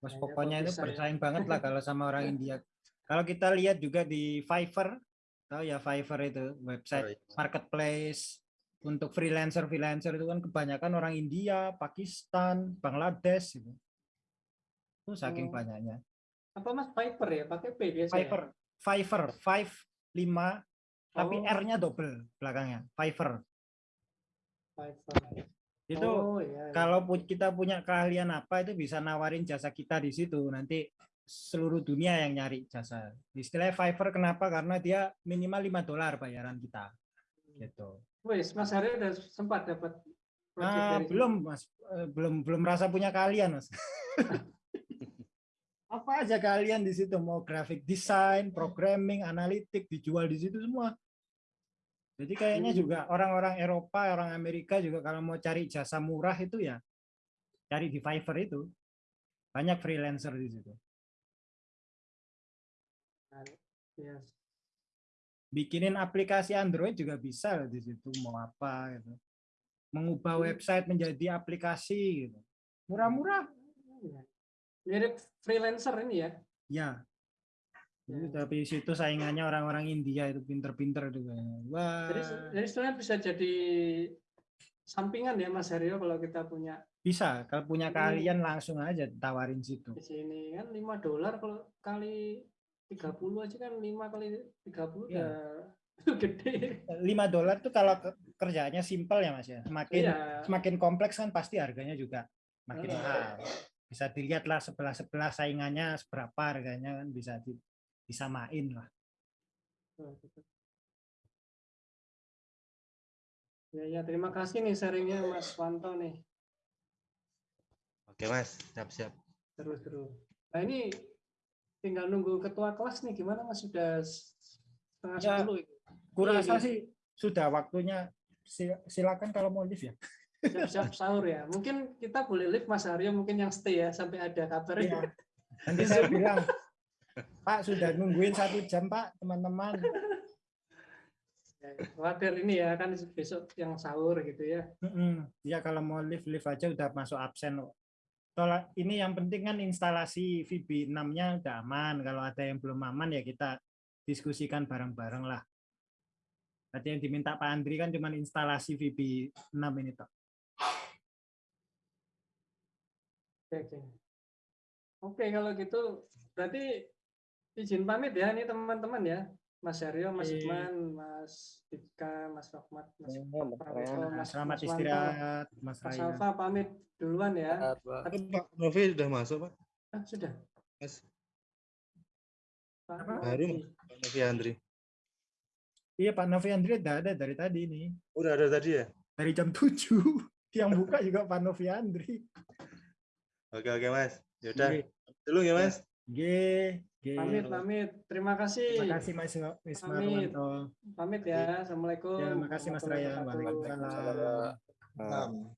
C: Bos
A: Kayaknya
C: pokoknya
A: kok
C: itu
A: ya.
C: bersaing banget lah kalau sama orang [laughs] India. Kalau kita lihat juga di Fiverr, tahu ya Fiverr itu website marketplace untuk freelancer freelancer itu kan kebanyakan orang India, Pakistan, Bangladesh gitu. Itu saking
A: Oh.
C: banyaknya.
A: Apa Mas Piper ya? Pakai P biasa. ya?
C: Fiverr, Fiverr, five lima tapi
A: Oh.
C: R-nya double belakangnya. Fiverr.
A: Fiverr.
C: Itu
A: Oh, iya, iya.
C: kalau kita punya keahlian apa itu bisa nawarin jasa kita di situ. Nanti seluruh dunia yang nyari jasa. Istilahnya Fiverr kenapa? Karena dia minimal 5 dolar bayaran kita. Gitu.
A: Wes, Mas Aryo udah sempat dapat project
C: nah,
A: dari
C: belum mas. Eh, belum belum merasa punya keahlian mas. [laughs] Apa aja keahlian di situ? Mau graphic design programming analitik dijual di situ semua jadi kayaknya
A: Hmm.
C: juga orang-orang Eropa orang Amerika juga kalau mau cari jasa murah itu ya cari di Fiverr itu banyak freelancer di situ bikinin aplikasi Android juga bisa di situ mau apa gitu. Mengubah website menjadi aplikasi gitu. Murah-murah.
A: Mirip freelancer ini ya.
C: Ya. Jadi, tapi di situ saingannya orang-orang India itu pinter-pinter itu kayaknya. Wah,
A: Jadi, jadi sebenarnya bisa jadi sampingan ya Mas Aryo kalau kita punya
C: bisa kalau punya keahlian langsung aja tawarin situ.
A: di sini kan 5 dolar kalau kali 30 aja kan 5 kali 30
C: Iya.
A: udah [laughs] gede.
C: 5 dolar tuh kalau ke- kerjanya simpel ya Mas ya. Semakin
A: Iya.
C: semakin kompleks kan pasti harganya juga makin mahal. Bisa dilihat lah sebelah-sebelah saingannya seberapa harganya kan bisa di, disamain lah.
A: Ya, ya, terima kasih nih sharingnya Mas Wanto nih.
F: Oke mas, siap-siap.
A: Terus terus. Nah ini tinggal nunggu ketua kelas nih gimana Mas sudah setengah
C: Ya.
A: sepuluh.
C: Kurasa
A: Iya,
C: sih sudah waktunya Si- silakan kalau mau live ya.
A: siap-siap sahur ya. Mungkin kita boleh live Mas Aryo mungkin yang stay ya sampai ada kabarnya.
C: Iya. [laughs] Nanti saya bilang, Pak sudah nungguin satu jam Pak teman-teman.
A: Khawatir ini ya kan besok yang sahur gitu ya.
C: Ya kalau mau live live aja udah masuk absen. Kalau ini yang penting kan instalasi VB 6-nya udah aman. Kalau ada yang belum aman ya kita diskusikan bareng-bareng lah. Tadi yang diminta Pak Andri kan cuma instalasi VB 6 ini toh.
A: Oke, oke. Oke, kalau gitu berarti izin pamit ya ini teman-teman ya. Mas Aryo, Mas
C: Oke.
A: Ikman, Mas Dika, Mas Rahmat, Mas
E: Mas
C: selamat istirahat Mas
A: Mas. Alfa pamit duluan ya.
F: Oh, Pak Novi sudah masuk, Pak.
A: Ah, sudah.
F: Mas
A: Pak
F: baru
A: Novi.
F: Pak Novi Andri.
C: Iya Pak Novi Andri udah ada dari tadi nih.
F: Udah ada tadi ya?
C: Dari jam 7. [laughs] Yang buka juga Pak Novi Andri.
F: Oke, oke, Mas. Yaudah,
C: Oke.
F: dulu ya, Mas.
C: G, G.
A: Pamit, pamit. Terima kasih.
C: Terima kasih Mas Mas
A: Pamit. Pamit ya. Assalamualaikum.
C: Ya, makasih Mas
A: warahmatullahi
C: Raya. Waalaikumsalam.
B: Waalaikumsalam.
G: Um,